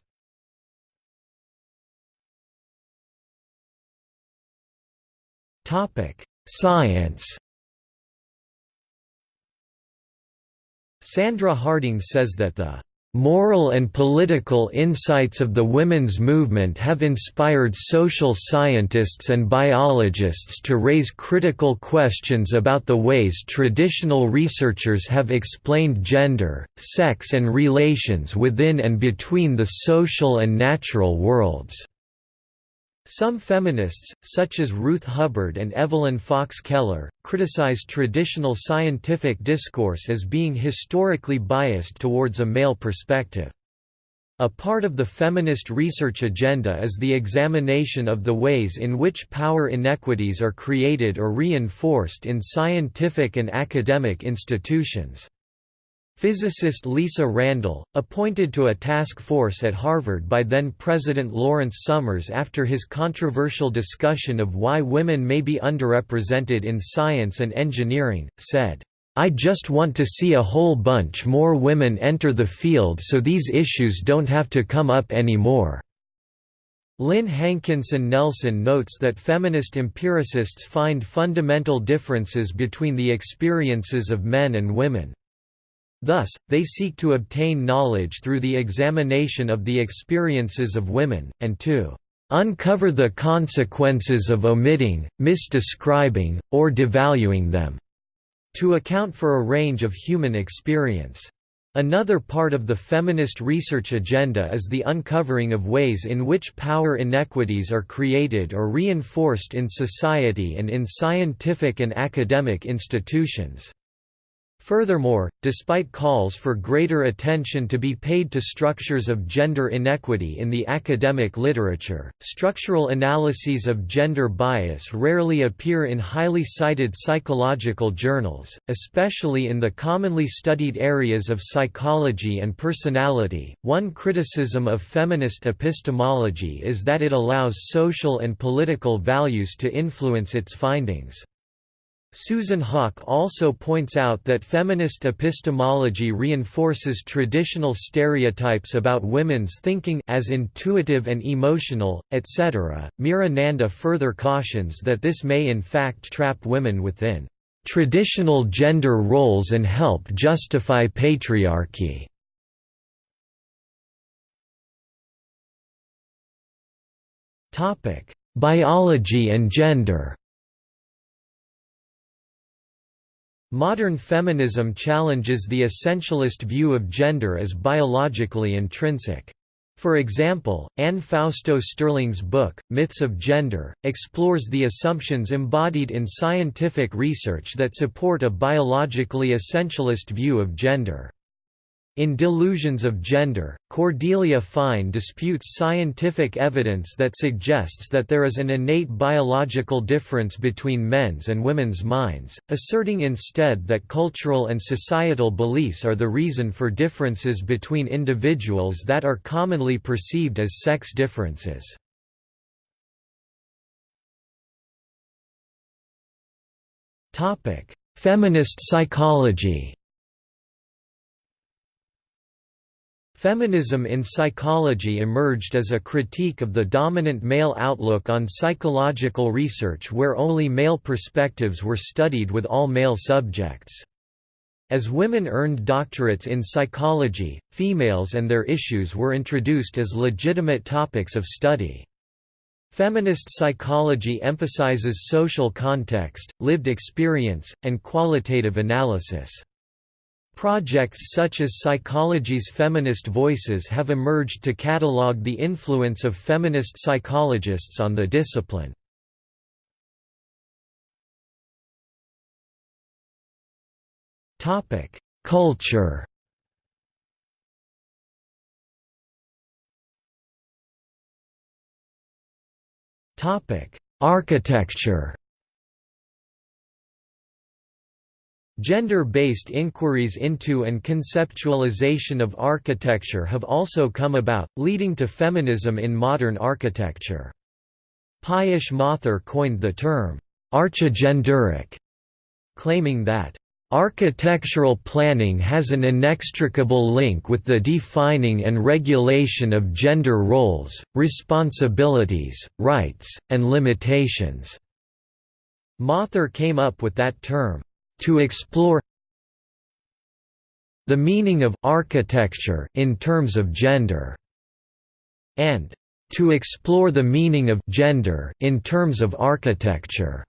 Science Sandra Harding says that the Moral and political insights of the women's movement have inspired social scientists and biologists to raise critical questions about the ways traditional researchers have explained gender, sex and relations within and between the social and natural worlds. Some feminists, such as Ruth Hubbard and Evelyn Fox Keller, criticize traditional scientific discourse as being historically biased towards a male perspective. A part of the feminist research agenda is the examination of the ways in which power inequities are created or reinforced in scientific and academic institutions. Physicist Lisa Randall, appointed to a task force at Harvard by then-President Lawrence Summers after his controversial discussion of why women may be underrepresented in science and engineering, said, I just want to see a whole bunch more women enter the field so these issues don't have to come up anymore." Lynn Hankinson Nelson notes that feminist empiricists find fundamental differences between the experiences of men and women. Thus, they seek to obtain knowledge through the examination of the experiences of women, and to uncover the consequences of omitting, misdescribing, or devaluing them, to account for a range of human experience. Another part of the feminist research agenda is the uncovering of ways in which power inequities are created or reinforced in society and in scientific and academic institutions. Furthermore, despite calls for greater attention to be paid to structures of gender inequity in the academic literature, structural analyses of gender bias rarely appear in highly cited psychological journals, especially in the commonly studied areas of psychology and personality. One criticism of feminist epistemology is that it allows social and political values to influence its findings. Susan Haack also points out that feminist epistemology reinforces traditional stereotypes about women's thinking as intuitive and emotional, etc. Meera Nanda further cautions that this may in fact trap women within traditional gender roles and help justify patriarchy. Biology and gender Modern feminism challenges the essentialist view of gender as biologically intrinsic. For example, Anne Fausto Sterling's book, Myths of Gender, explores the assumptions embodied in scientific research that support a biologically essentialist view of gender. In Delusions of Gender, Cordelia Fine disputes scientific evidence that suggests that there is an innate biological difference between men's and women's minds, asserting instead that cultural and societal beliefs are the reason for differences between individuals that are commonly perceived as sex differences. Feminist psychology Feminism in psychology emerged as a critique of the dominant male outlook on psychological research where only male perspectives were studied with all male subjects. As women earned doctorates in psychology, females and their issues were introduced as legitimate topics of study. Feminist psychology emphasizes social context, lived experience, and qualitative analysis. Projects such as Psychology's Feminist Voices have emerged to catalogue the influence of feminist psychologists on the discipline. Culture Architecture Gender-based inquiries into and conceptualization of architecture have also come about, leading to feminism in modern architecture. Piyush Mathur coined the term, archigenderic, claiming that, "...architectural planning has an inextricable link with the defining and regulation of gender roles, responsibilities, rights, and limitations." Mathur came up with that term, to explore the meaning of architecture in terms of gender and to explore the meaning of gender in terms of architecture.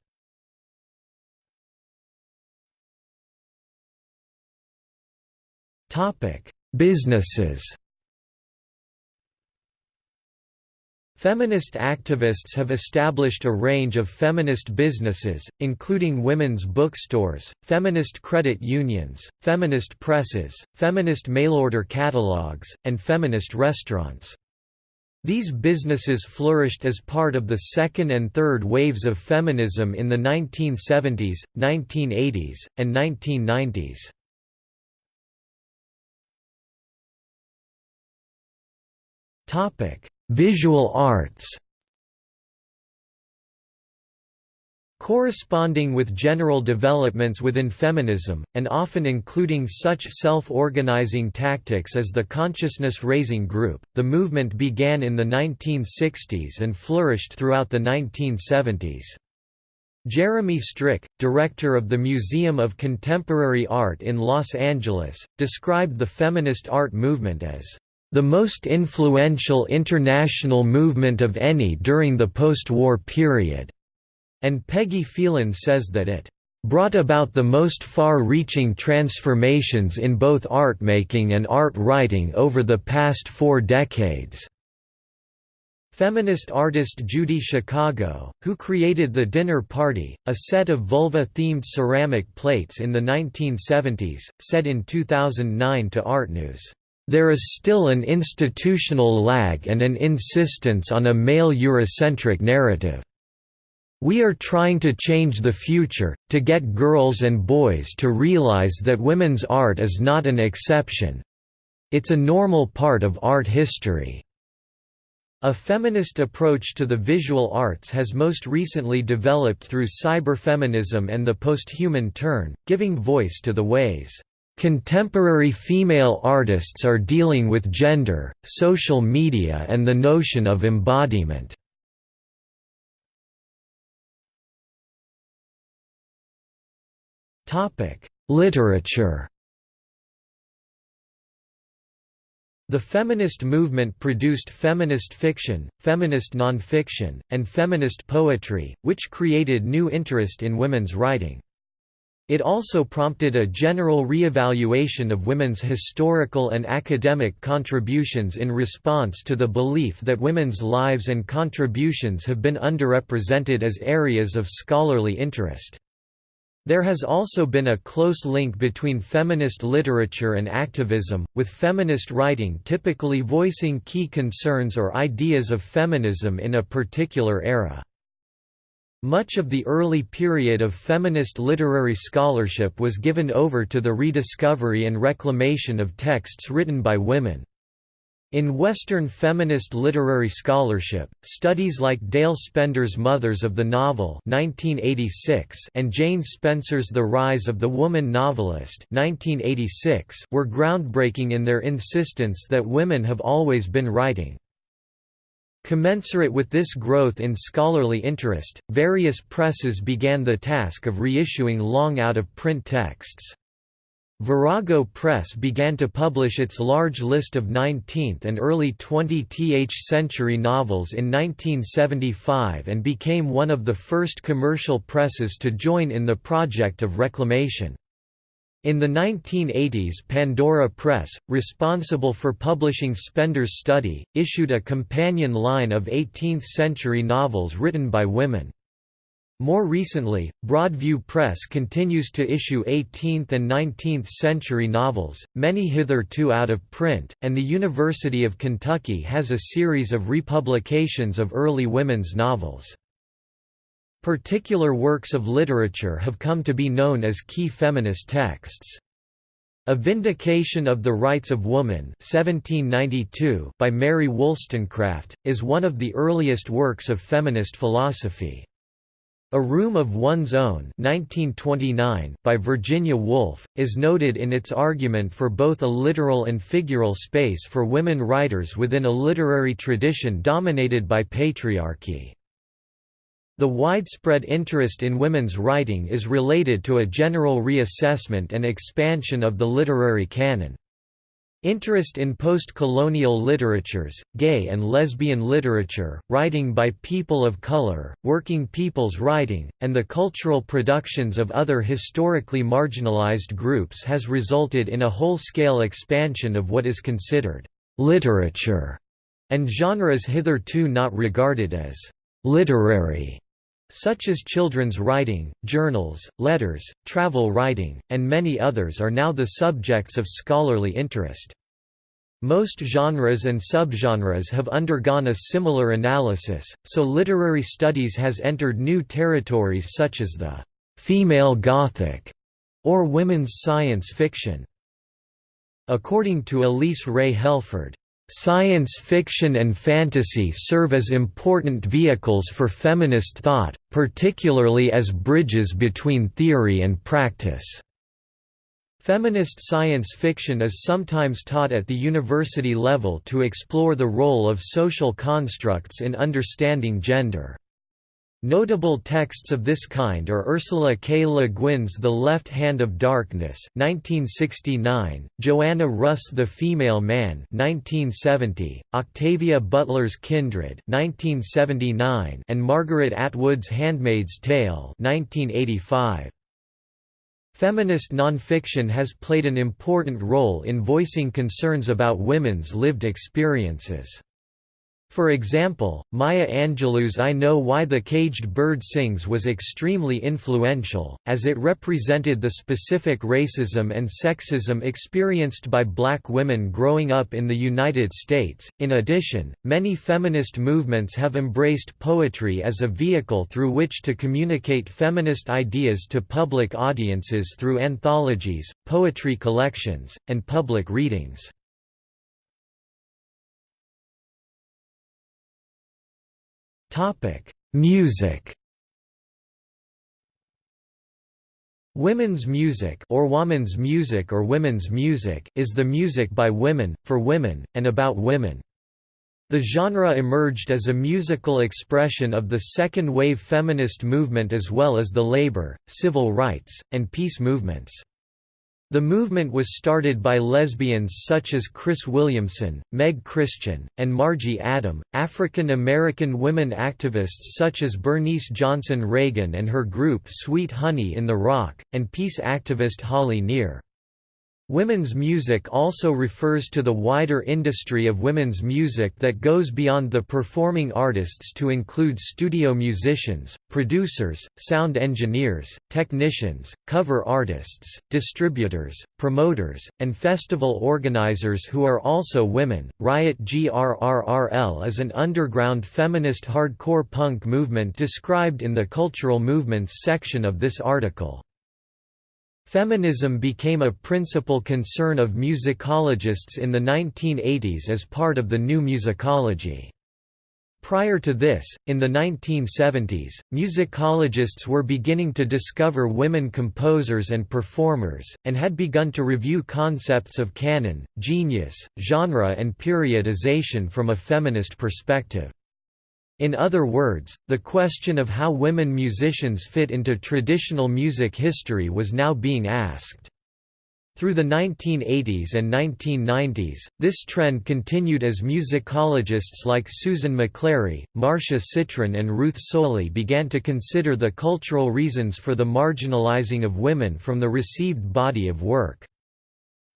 Topic businesses Feminist activists have established a range of feminist businesses, including women's bookstores, feminist credit unions, feminist presses, feminist mail-order catalogs, and feminist restaurants. These businesses flourished as part of the second and third waves of feminism in the 1970s, 1980s, and 1990s. Topic Visual arts Corresponding with general developments within feminism, and often including such self-organizing tactics as the consciousness-raising group, the movement began in the 1960s and flourished throughout the 1970s. Jeremy Strick, director of the Museum of Contemporary Art in Los Angeles, described the feminist art movement as the most influential international movement of any during the post-war period", and Peggy Phelan says that it brought about the most far-reaching transformations in both art-making and art writing over the past four decades. Feminist artist Judy Chicago, who created the Dinner Party, a set of vulva-themed ceramic plates in the 1970s, said in 2009 to ArtNews, there is still an institutional lag and an insistence on a male Eurocentric narrative. We are trying to change the future, to get girls and boys to realize that women's art is not an exception. It's a normal part of art history. A feminist approach to the visual arts has most recently developed through cyberfeminism and the posthuman turn, giving voice to the ways Contemporary female artists are dealing with gender, social media and the notion of embodiment. Literature The feminist movement produced feminist fiction, feminist nonfiction, and feminist poetry, which created new interest in women's writing. It also prompted a general reevaluation of women's historical and academic contributions in response to the belief that women's lives and contributions have been underrepresented as areas of scholarly interest. There has also been a close link between feminist literature and activism, with feminist writing typically voicing key concerns or ideas of feminism in a particular era. Much of the early period of feminist literary scholarship was given over to the rediscovery and reclamation of texts written by women. In Western feminist literary scholarship, studies like Dale Spender's Mothers of the Novel 1986 and Jane Spencer's The Rise of the Woman Novelist 1986 were groundbreaking in their insistence that women have always been writing. Commensurate with this growth in scholarly interest, various presses began the task of reissuing long out-of-print texts. Virago Press began to publish its large list of 19th and early 20th century novels in 1975 and became one of the first commercial presses to join in the project of reclamation. In the 1980s Pandora Press, responsible for publishing Spender's study, issued a companion line of 18th-century novels written by women. More recently, Broadview Press continues to issue 18th and 19th century novels, many hitherto out of print, and the University of Kentucky has a series of republications of early women's novels. Particular works of literature have come to be known as key feminist texts. A Vindication of the Rights of Woman 1792 by Mary Wollstonecraft, is one of the earliest works of feminist philosophy. A Room of One's Own 1929 by Virginia Woolf, is noted in its argument for both a literal and figural space for women writers within a literary tradition dominated by patriarchy. The widespread interest in women's writing is related to a general reassessment and expansion of the literary canon. Interest in post-colonial literatures, gay and lesbian literature, writing by people of color, working people's writing, and the cultural productions of other historically marginalized groups has resulted in a whole-scale expansion of what is considered literature, and genres hitherto not regarded as literary such as children's writing, journals, letters, travel writing, and many others are now the subjects of scholarly interest. Most genres and subgenres have undergone a similar analysis, so literary studies has entered new territories such as the «female Gothic» or women's science fiction. According to Elyce Rae Helford, Science fiction and fantasy serve as important vehicles for feminist thought, particularly as bridges between theory and practice. Feminist science fiction is sometimes taught at the university level to explore the role of social constructs in understanding gender. Notable texts of this kind are Ursula K. Le Guin's The Left Hand of Darkness 1969, Joanna Russ The Female Man 1970, Octavia Butler's Kindred 1979, and Margaret Atwood's Handmaid's Tale 1985. Feminist nonfiction has played an important role in voicing concerns about women's lived experiences. For example, Maya Angelou's I Know Why the Caged Bird Sings was extremely influential, as it represented the specific racism and sexism experienced by black women growing up in the United States. In addition, many feminist movements have embraced poetry as a vehicle through which to communicate feminist ideas to public audiences through anthologies, poetry collections, and public readings. Topic: Music. Women's music or woman's music or women's music is the music by women, for women, and about women. The genre emerged as a musical expression of the second-wave feminist movement as well as the labor, civil rights, and peace movements. The movement was started by lesbians such as Chris Williamson, Meg Christian, and Margie Adam, African American women activists such as Bernice Johnson Reagan and her group Sweet Honey in the Rock, and peace activist Holly Near. Women's music also refers to the wider industry of women's music that goes beyond the performing artists to include studio musicians, producers, sound engineers, technicians, cover artists, distributors, promoters, and festival organizers who are also women. Riot GRRRL is an underground feminist hardcore punk movement described in the cultural movements section of this article. Feminism became a principal concern of musicologists in the 1980s as part of the new musicology. Prior to this, in the 1970s, musicologists were beginning to discover women composers and performers, and had begun to review concepts of canon, genius, genre and periodization from a feminist perspective. In other words, the question of how women musicians fit into traditional music history was now being asked. Through the 1980s and 1990s, this trend continued as musicologists like Susan McClary, Marcia Citron and Ruth Solie began to consider the cultural reasons for the marginalizing of women from the received body of work.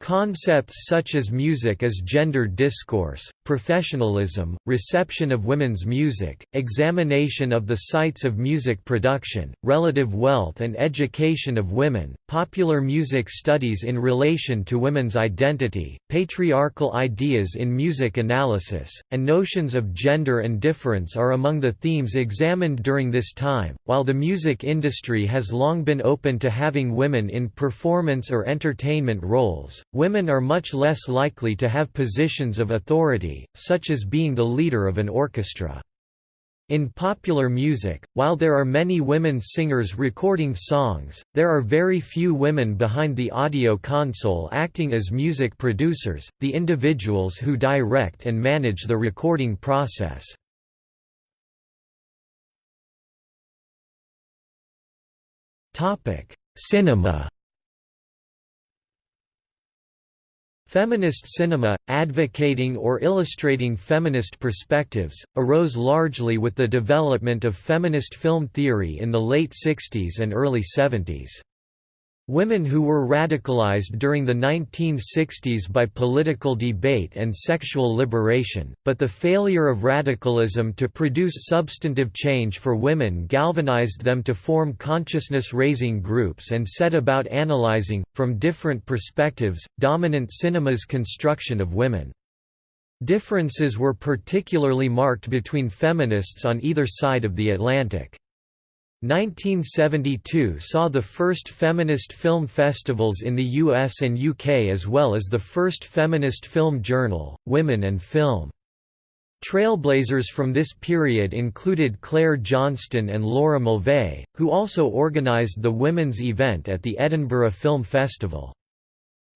Concepts such as music as gender discourse, professionalism, reception of women's music, examination of the sites of music production, relative wealth and education of women, popular music studies in relation to women's identity, patriarchal ideas in music analysis, and notions of gender and difference are among the themes examined during this time. While the music industry has long been open to having women in performance or entertainment roles, Women are much less likely to have positions of authority, such as being the leader of an orchestra. In popular music, while there are many women singers recording songs, there are very few women behind the audio console acting as music producers, the individuals who direct and manage the recording process. Cinema Feminist cinema, advocating or illustrating feminist perspectives, arose largely with the development of feminist film theory in the late 60s and early 70s. Women who were radicalized during the 1960s by political debate and sexual liberation, but the failure of radicalism to produce substantive change for women galvanized them to form consciousness-raising groups and set about analyzing, from different perspectives, dominant cinema's construction of women. Differences were particularly marked between feminists on either side of the Atlantic. 1972 saw the first feminist film festivals in the US and UK as well as the first feminist film journal, Women and Film. Trailblazers from this period included Claire Johnston and Laura Mulvey, who also organised the women's event at the Edinburgh Film Festival.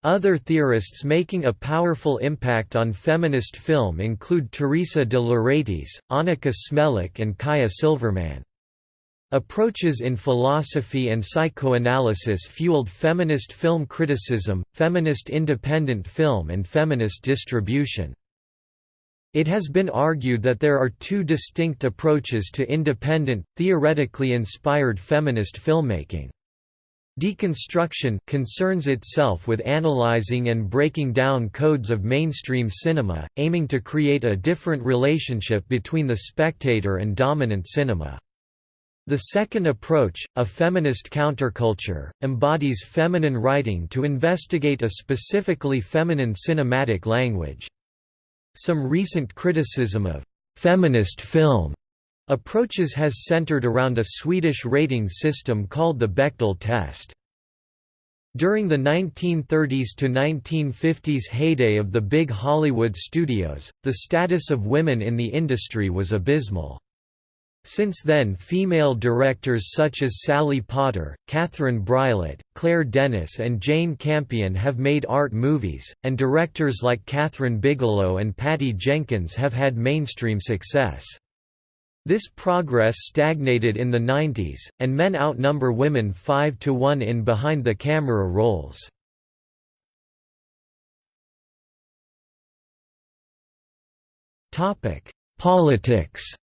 Other theorists making a powerful impact on feminist film include Teresa de Lauretis, Anneke Smelik and Kaja Silverman. Approaches in philosophy and psychoanalysis fueled feminist film criticism, feminist independent film and feminist distribution. It has been argued that there are two distinct approaches to independent, theoretically inspired feminist filmmaking. Deconstruction concerns itself with analyzing and breaking down codes of mainstream cinema, aiming to create a different relationship between the spectator and dominant cinema. The second approach, a feminist counterculture, embodies feminine writing to investigate a specifically feminine cinematic language. Some recent criticism of «feminist film» approaches has centered around a Swedish rating system called the Bechdel test. During the 1930s to 1950s heyday of the big Hollywood studios, the status of women in the industry was abysmal. Since then female directors such as Sally Potter, Catherine Breillat, Claire Denis and Jane Campion have made art movies, and directors like Kathryn Bigelow and Patty Jenkins have had mainstream success. This progress stagnated in the 90s, and men outnumber women 5 to 1 in behind-the-camera roles. Politics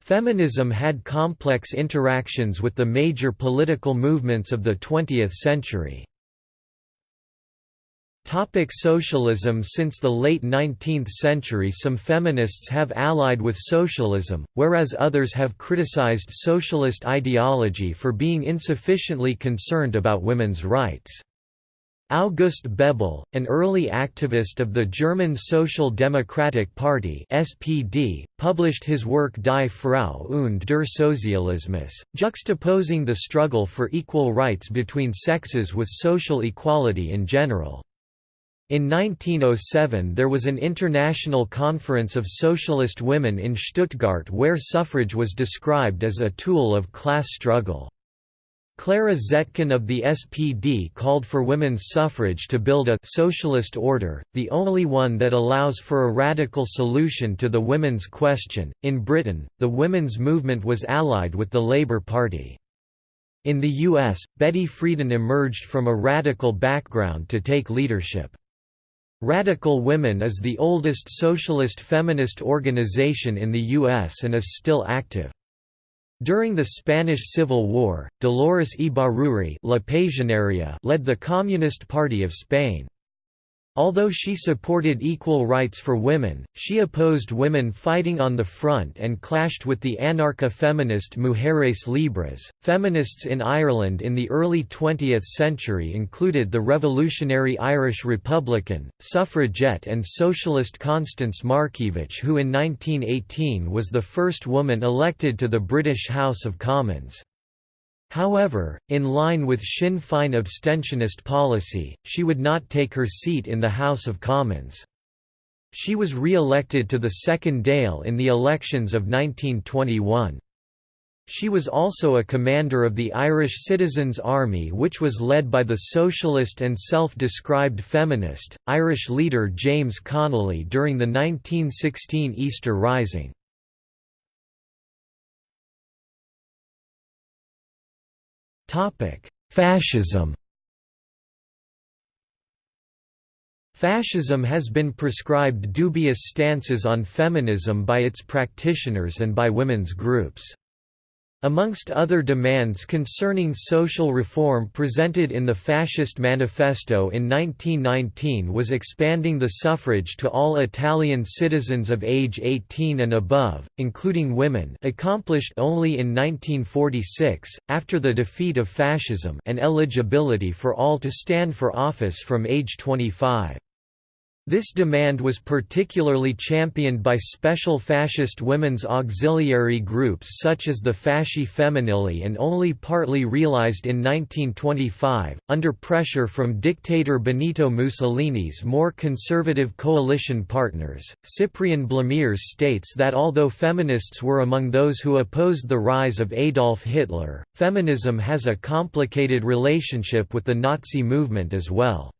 Feminism had complex interactions with the major political movements of the 20th century. Topic socialism Since the late 19th century some feminists have allied with socialism, whereas others have criticized socialist ideology for being insufficiently concerned about women's rights. August Bebel, an early activist of the German Social Democratic Party (SPD), published his work Die Frau und der Sozialismus, juxtaposing the struggle for equal rights between sexes with social equality in general. In 1907 there was an international conference of socialist women in Stuttgart where suffrage was described as a tool of class struggle. Clara Zetkin of the SPD called for women's suffrage to build a «socialist order, the only one that allows for a radical solution to the women's question». In Britain, the women's movement was allied with the Labour Party. In the US, Betty Friedan emerged from a radical background to take leadership. Radical Women is the oldest socialist feminist organization in the U.S. and is still active. During the Spanish Civil War, Dolores Ibarruri led the Communist Party of Spain. Although she supported equal rights for women, she opposed women fighting on the front and clashed with the anarcha-feminist Mujeres Libres. Feminists in Ireland in the early 20th century included the revolutionary Irish Republican, suffragette and socialist Constance Markievicz who in 1918 was the first woman elected to the British House of Commons. However, in line with Sinn Féin abstentionist policy, she would not take her seat in the House of Commons. She was re-elected to the second Dáil in the elections of 1921. She was also a commander of the Irish Citizens' Army which was led by the socialist and self-described feminist, Irish leader James Connolly during the 1916 Easter Rising. Fascism Fascism has been prescribed dubious stances on feminism by its practitioners and by women's groups. Amongst other demands concerning social reform presented in the Fascist Manifesto in 1919 was expanding the suffrage to all Italian citizens of age 18 and above, including women accomplished only in 1946, after the defeat of fascism and eligibility for all to stand for office from age 25. This demand was particularly championed by special fascist women's auxiliary groups such as the Fasci Femminili and only partly realized in 1925, under pressure from dictator Benito Mussolini's more conservative coalition partners. Cyprian Blamires states that although feminists were among those who opposed the rise of Adolf Hitler, feminism has a complicated relationship with the Nazi movement as well.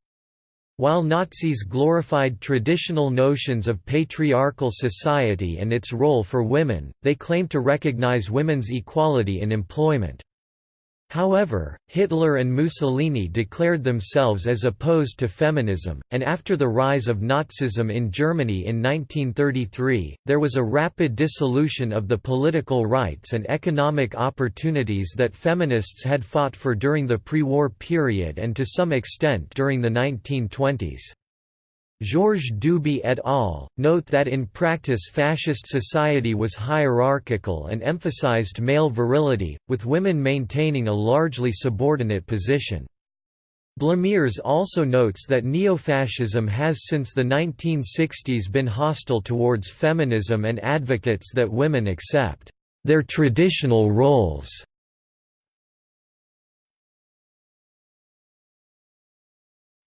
While Nazis glorified traditional notions of patriarchal society and its role for women, they claimed to recognize women's equality in employment. However, Hitler and Mussolini declared themselves as opposed to feminism, and after the rise of Nazism in Germany in 1933, there was a rapid dissolution of the political rights and economic opportunities that feminists had fought for during the pre-war period and to some extent during the 1920s. Georges Duby et al. note that in practice fascist society was hierarchical and emphasized male virility, with women maintaining a largely subordinate position. Blamires also notes that neo-fascism has since the 1960s been hostile towards feminism and advocates that women accept their traditional roles.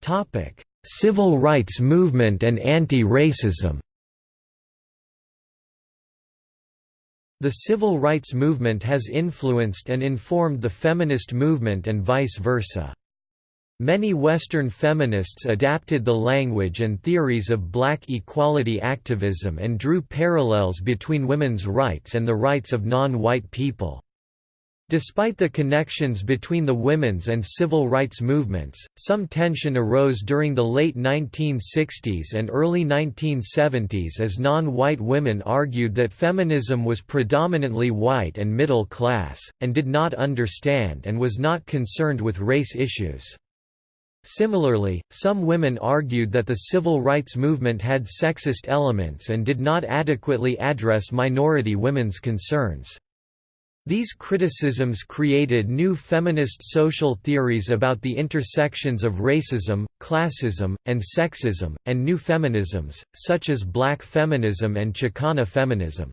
Topic Civil rights movement and anti-racism The civil rights movement has influenced and informed the feminist movement and vice versa. Many Western feminists adapted the language and theories of black equality activism and drew parallels between women's rights and the rights of non-white people. Despite the connections between the women's and civil rights movements, some tension arose during the late 1960s and early 1970s as non-white women argued that feminism was predominantly white and middle class, and did not understand and was not concerned with race issues. Similarly, some women argued that the civil rights movement had sexist elements and did not adequately address minority women's concerns. These criticisms created new feminist social theories about the intersections of racism, classism, and sexism, and new feminisms, such as black feminism and Chicana feminism.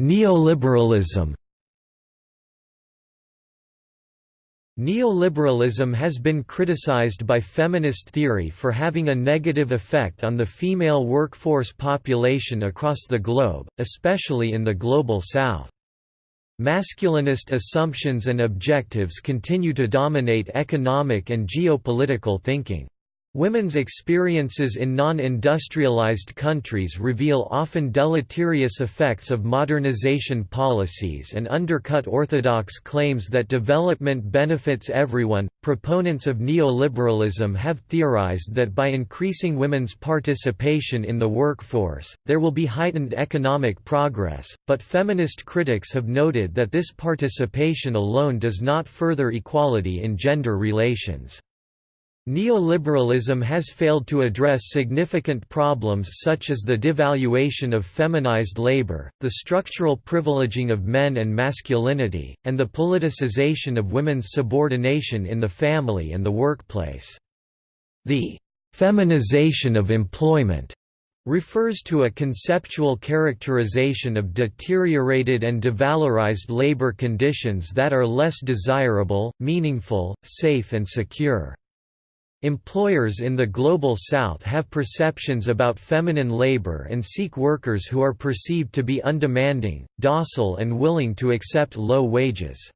Neoliberalism Neoliberalism has been criticized by feminist theory for having a negative effect on the female workforce population across the globe, especially in the Global South. Masculinist assumptions and objectives continue to dominate economic and geopolitical thinking. Women's experiences in non-industrialized countries reveal often deleterious effects of modernization policies and undercut orthodox claims that development benefits everyone. Proponents of neoliberalism have theorized that by increasing women's participation in the workforce, there will be heightened economic progress, but feminist critics have noted that this participation alone does not further equality in gender relations. Neoliberalism has failed to address significant problems such as the devaluation of feminized labor, the structural privileging of men and masculinity, and the politicization of women's subordination in the family and the workplace. The «feminization of employment» refers to a conceptual characterization of deteriorated and devalorized labor conditions that are less desirable, meaningful, safe and secure. Employers in the Global South have perceptions about feminine labor and seek workers who are perceived to be undemanding, docile and willing to accept low wages.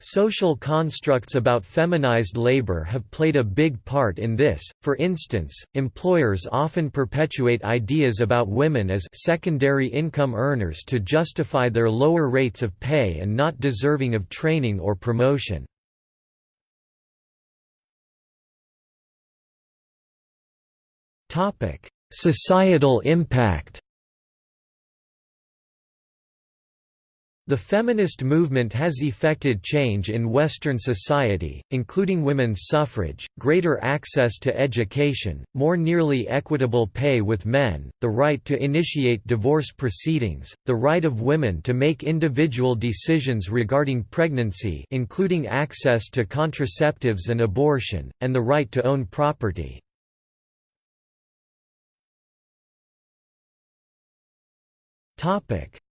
Social constructs about feminized labor have played a big part in this, for instance, employers often perpetuate ideas about women as secondary income earners to justify their lower rates of pay and not deserving of training or promotion. Topic: Societal impact. The feminist movement has effected change in Western society, including women's suffrage, greater access to education, more nearly equitable pay with men, the right to initiate divorce proceedings, the right of women to make individual decisions regarding pregnancy including access to contraceptives and abortion, and the right to own property.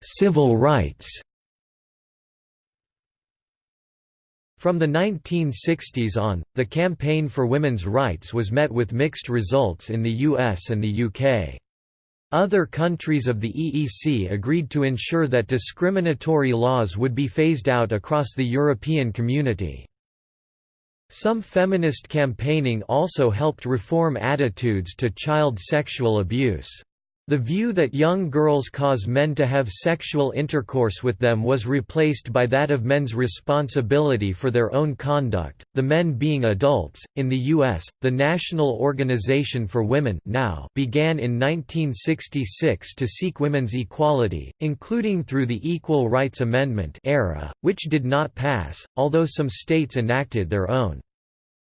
Civil rights From the 1960s on, the campaign for women's rights was met with mixed results in the US and the UK. Other countries of the EEC agreed to ensure that discriminatory laws would be phased out across the European community. Some feminist campaigning also helped reform attitudes to child sexual abuse. The view that young girls cause men to have sexual intercourse with them was replaced by that of men's responsibility for their own conduct, the men being adults. In the U.S., the National Organization for Women now began in 1966 to seek women's equality, including through the Equal Rights Amendment era, which did not pass, although some states enacted their own.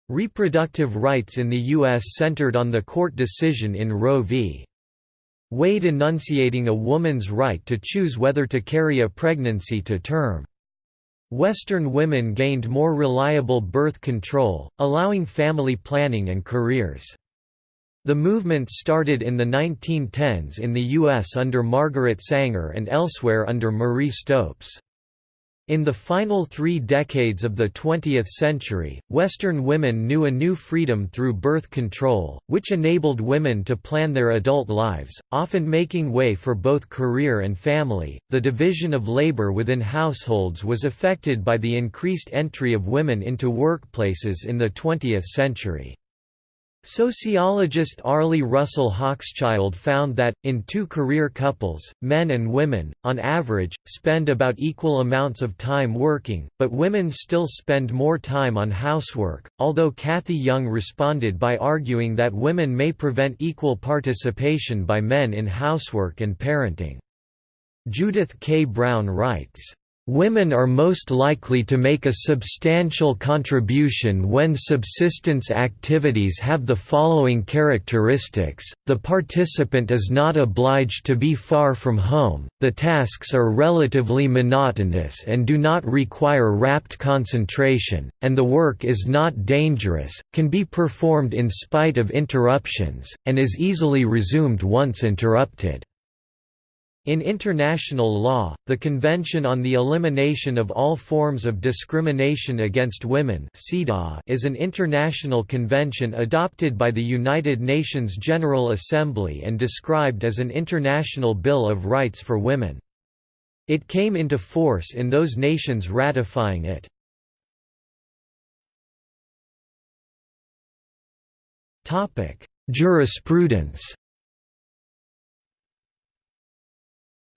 Reproductive rights in the U.S. centered on the court decision in Roe v. Wade enunciating a woman's right to choose whether to carry a pregnancy to term. Western women gained more reliable birth control, allowing family planning and careers. The movement started in the 1910s in the U.S. under Margaret Sanger and elsewhere under Marie Stopes. In the final three decades of the 20th century, Western women knew a new freedom through birth control, which enabled women to plan their adult lives, often making way for both career and family. The division of labor within households was affected by the increased entry of women into workplaces in the 20th century. Sociologist Arlie Russell Hochschild found that, in two career couples, men and women, on average, spend about equal amounts of time working, but women still spend more time on housework, although Cathy Young responded by arguing that women may prevent equal participation by men in housework and parenting. Judith K. Brown writes, Women are most likely to make a substantial contribution when subsistence activities have the following characteristics, the participant is not obliged to be far from home, the tasks are relatively monotonous and do not require rapt concentration, and the work is not dangerous, can be performed in spite of interruptions, and is easily resumed once interrupted. In international law, the Convention on the Elimination of All Forms of Discrimination Against Women is an international convention adopted by the United Nations General Assembly and described as an international Bill of Rights for Women. It came into force in those nations ratifying it. Jurisprudence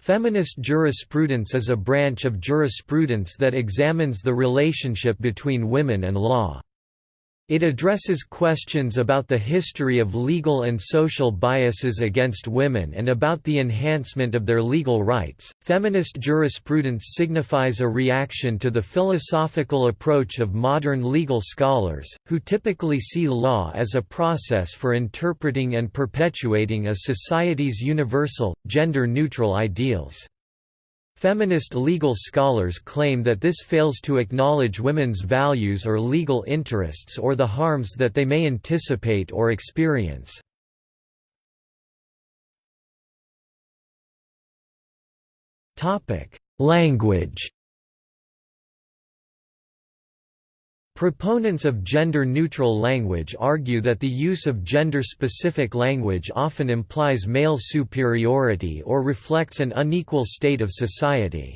Feminist jurisprudence is a branch of jurisprudence that examines the relationship between women and law. It addresses questions about the history of legal and social biases against women and about the enhancement of their legal rights. Feminist jurisprudence signifies a reaction to the philosophical approach of modern legal scholars, who typically see law as a process for interpreting and perpetuating a society's universal, gender neutral ideals. Feminist legal scholars claim that this fails to acknowledge women's values or legal interests or the harms that they may anticipate or experience. Language Proponents of gender-neutral language argue that the use of gender-specific language often implies male superiority or reflects an unequal state of society.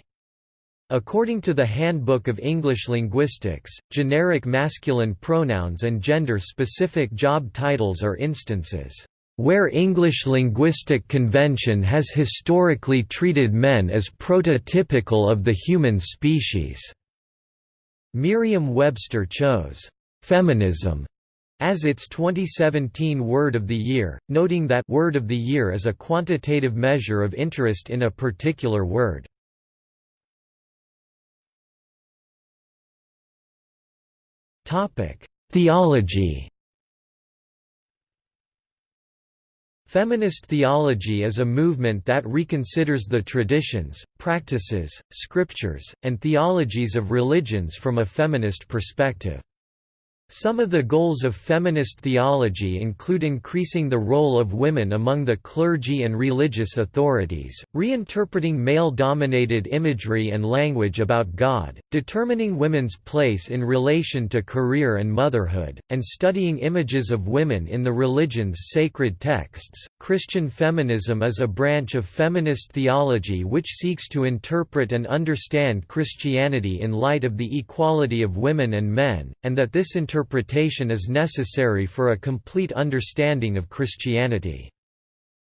According to the Handbook of English Linguistics, generic masculine pronouns and gender-specific job titles are instances where English linguistic convention has historically treated men as prototypical of the human species. Merriam-Webster chose «feminism» as its 2017 Word of the Year, noting that «Word of the Year» is a quantitative measure of interest in a particular word. Theology Feminist theology is a movement that reconsiders the traditions, practices, scriptures, and theologies of religions from a feminist perspective. Some of the goals of feminist theology include increasing the role of women among the clergy and religious authorities, reinterpreting male-dominated imagery and language about God, determining women's place in relation to career and motherhood, and studying images of women in the religion's sacred texts. Christian feminism is a branch of feminist theology which seeks to interpret and understand Christianity in light of the equality of women and men, and that this interpretation interpretation is necessary for a complete understanding of Christianity.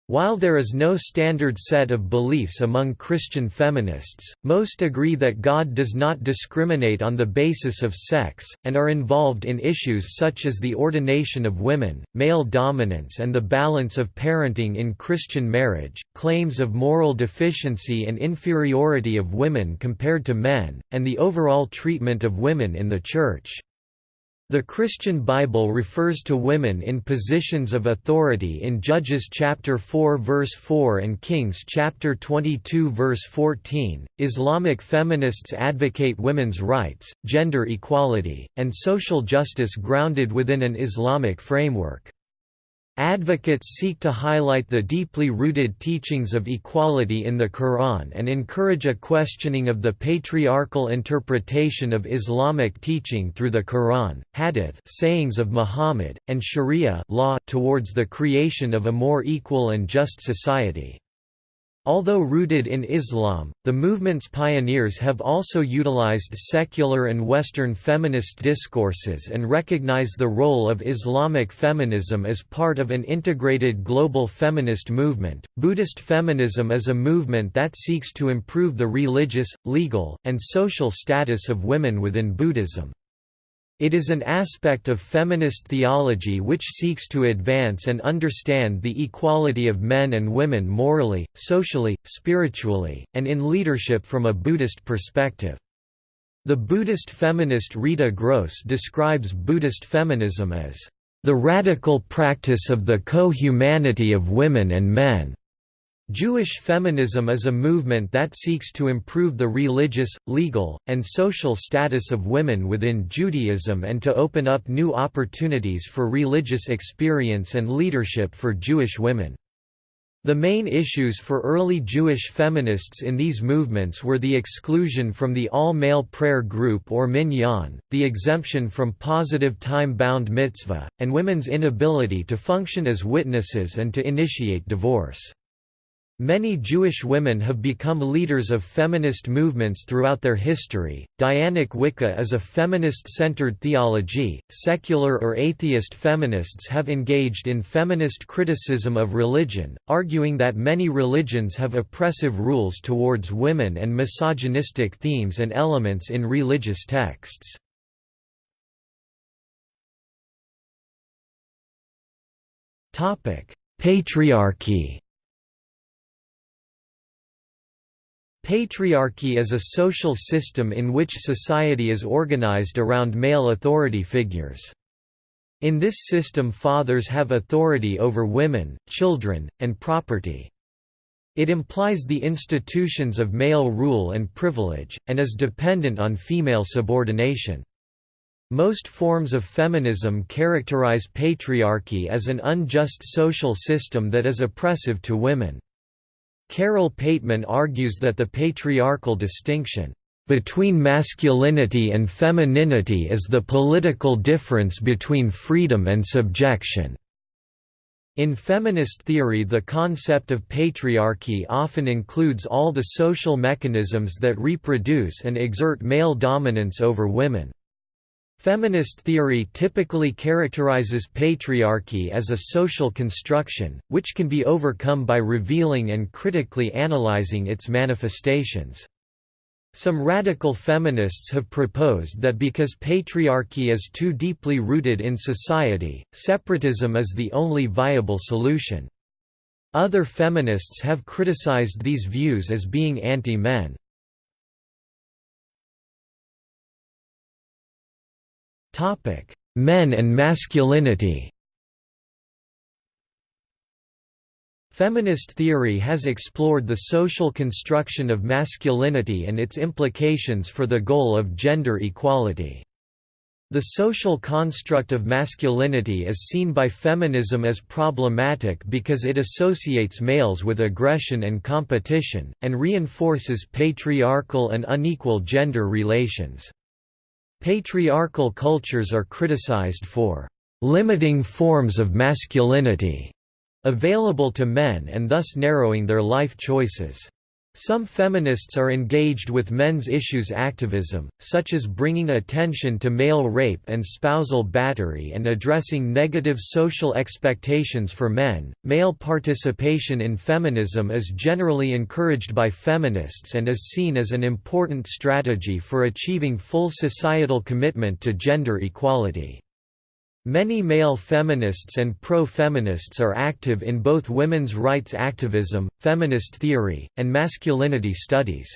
While there is no standard set of beliefs among Christian feminists, most agree that God does not discriminate on the basis of sex, and are involved in issues such as the ordination of women, male dominance and the balance of parenting in Christian marriage, claims of moral deficiency and inferiority of women compared to men, and the overall treatment of women in the Church. The Christian Bible refers to women in positions of authority in Judges chapter 4 verse 4 and Kings chapter 22 verse 14. Islamic feminists advocate women's rights, gender equality, and social justice grounded within an Islamic framework. Advocates seek to highlight the deeply rooted teachings of equality in the Quran and encourage a questioning of the patriarchal interpretation of Islamic teaching through the Quran, Hadith sayings of Muhammad, and Sharia law towards the creation of a more equal and just society. Although rooted in Islam, the movement's pioneers have also utilized secular and Western feminist discourses and recognize the role of Islamic feminism as part of an integrated global feminist movement. Buddhist feminism is a movement that seeks to improve the religious, legal, and social status of women within Buddhism. It is an aspect of feminist theology which seeks to advance and understand the equality of men and women morally, socially, spiritually, and in leadership from a Buddhist perspective. The Buddhist feminist Rita Gross describes Buddhist feminism as the radical practice of the co-humanity of women and men. Jewish feminism is a movement that seeks to improve the religious, legal, and social status of women within Judaism and to open up new opportunities for religious experience and leadership for Jewish women. The main issues for early Jewish feminists in these movements were the exclusion from the all-male prayer group or minyan, the exemption from positive time-bound mitzvah, and women's inability to function as witnesses and to initiate divorce. Many Jewish women have become leaders of feminist movements throughout their history. Dianic Wicca is a feminist centered theology. Secular or atheist feminists have engaged in feminist criticism of religion, arguing that many religions have oppressive rules towards women and misogynistic themes and elements in religious texts. Patriarchy Patriarchy is a social system in which society is organized around male authority figures. In this system fathers have authority over women, children, and property. It implies the institutions of male rule and privilege, and is dependent on female subordination. Most forms of feminism characterize patriarchy as an unjust social system that is oppressive to women. Carole Pateman argues that the patriarchal distinction between masculinity and femininity is the political difference between freedom and subjection. In feminist theory the concept of patriarchy often includes all the social mechanisms that reproduce and exert male dominance over women. Feminist theory typically characterizes patriarchy as a social construction, which can be overcome by revealing and critically analyzing its manifestations. Some radical feminists have proposed that because patriarchy is too deeply rooted in society, separatism is the only viable solution. Other feminists have criticized these views as being anti-men. Topic: Men and masculinity. Feminist theory has explored the social construction of masculinity and its implications for the goal of gender equality. The social construct of masculinity is seen by feminism as problematic because it associates males with aggression and competition, and reinforces patriarchal and unequal gender relations. Patriarchal cultures are criticized for limiting forms of masculinity available to men and thus narrowing their life choices. Some feminists are engaged with men's issues activism, such as bringing attention to male rape and spousal battery and addressing negative social expectations for men. Male participation in feminism is generally encouraged by feminists and is seen as an important strategy for achieving full societal commitment to gender equality. Many male feminists and pro-feminists are active in both women's rights activism, feminist theory, and masculinity studies.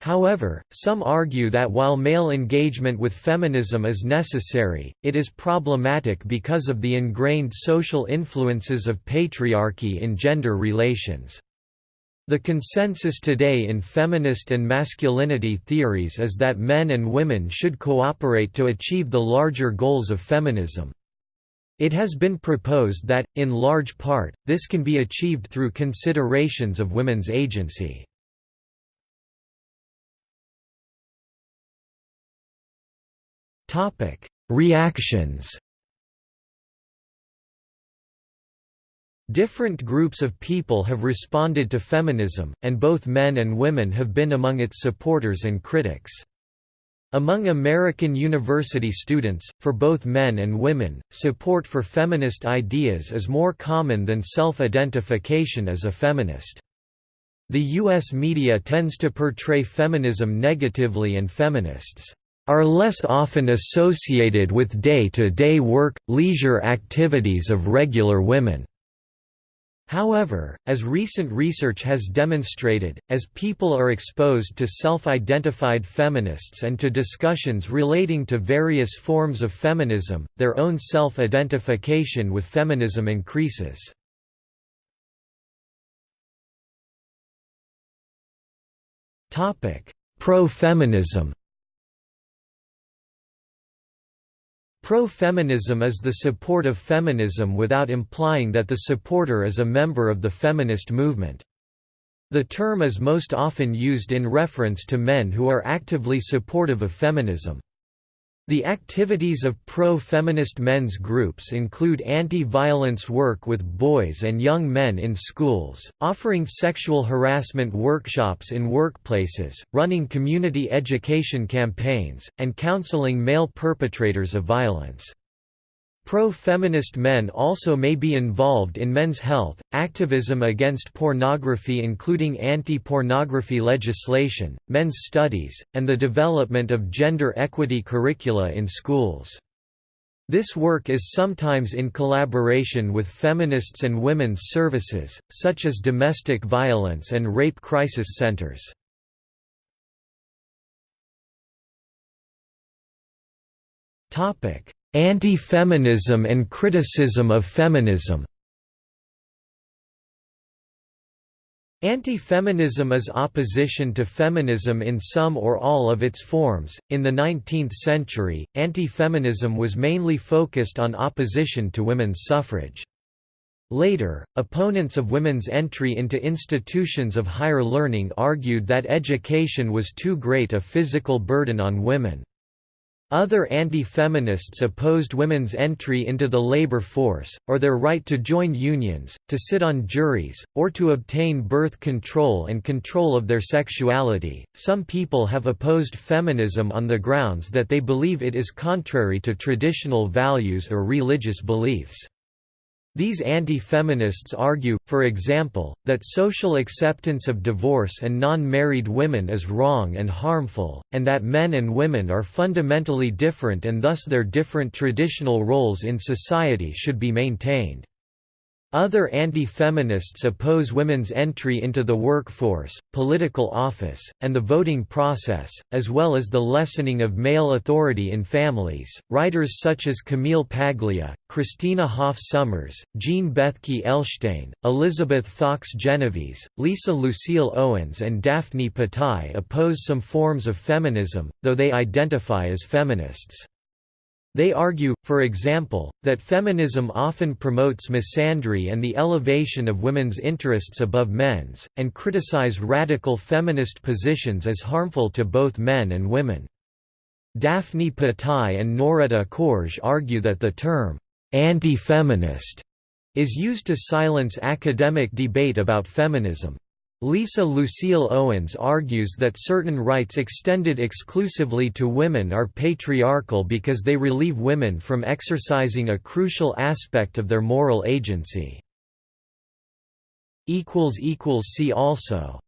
However, some argue that while male engagement with feminism is necessary, it is problematic because of the ingrained social influences of patriarchy in gender relations. The consensus today in feminist and masculinity theories is that men and women should cooperate to achieve the larger goals of feminism. It has been proposed that, in large part, this can be achieved through considerations of women's agency. Reactions Different groups of people have responded to feminism, and both men and women have been among its supporters and critics. Among American university students, for both men and women, support for feminist ideas is more common than self-identification as a feminist. The U.S. media tends to portray feminism negatively and feminists are less often associated with day-to-day -day work, leisure activities of regular women. However, as recent research has demonstrated, as people are exposed to self-identified feminists and to discussions relating to various forms of feminism, their own self-identification with feminism increases. Pro-feminism Pro-feminism is the support of feminism without implying that the supporter is a member of the feminist movement. The term is most often used in reference to men who are actively supportive of feminism. The activities of pro-feminist men's groups include anti-violence work with boys and young men in schools, offering sexual harassment workshops in workplaces, running community education campaigns, and counseling male perpetrators of violence. Pro-feminist men also may be involved in men's health, activism against pornography including anti-pornography legislation, men's studies, and the development of gender equity curricula in schools. This work is sometimes in collaboration with feminists and women's services, such as domestic violence and rape crisis centers. Topic Anti-feminism and criticism of feminism Anti-feminism is opposition to feminism in some or all of its forms. In the 19th century, anti-feminism was mainly focused on opposition to women's suffrage. Later, opponents of women's entry into institutions of higher learning argued that education was too great a physical burden on women. Other anti-feminists opposed women's entry into the labor force, or their right to join unions, to sit on juries, or to obtain birth control and control of their sexuality. Some people have opposed feminism on the grounds that they believe it is contrary to traditional values or religious beliefs. These anti-feminists argue, for example, that social acceptance of divorce and non-married women is wrong and harmful, and that men and women are fundamentally different and thus their different traditional roles in society should be maintained. Other anti-feminists oppose women's entry into the workforce, political office, and the voting process, as well as the lessening of male authority in families. Writers such as Camille Paglia, Christina Hoff Sommers, Jean Bethke Elshtain, Elizabeth Fox Genovese, Lisa Lucile Owens, and Daphne Patai oppose some forms of feminism, though they identify as feminists. They argue, for example, that feminism often promotes misandry and the elevation of women's interests above men's, and criticize radical feminist positions as harmful to both men and women. Daphne Patai and Noretta Koertge argue that the term, anti-feminist, is used to silence academic debate about feminism. Lisa Lucile Owens argues that certain rights extended exclusively to women are patriarchal because they relieve women from exercising a crucial aspect of their moral agency. See also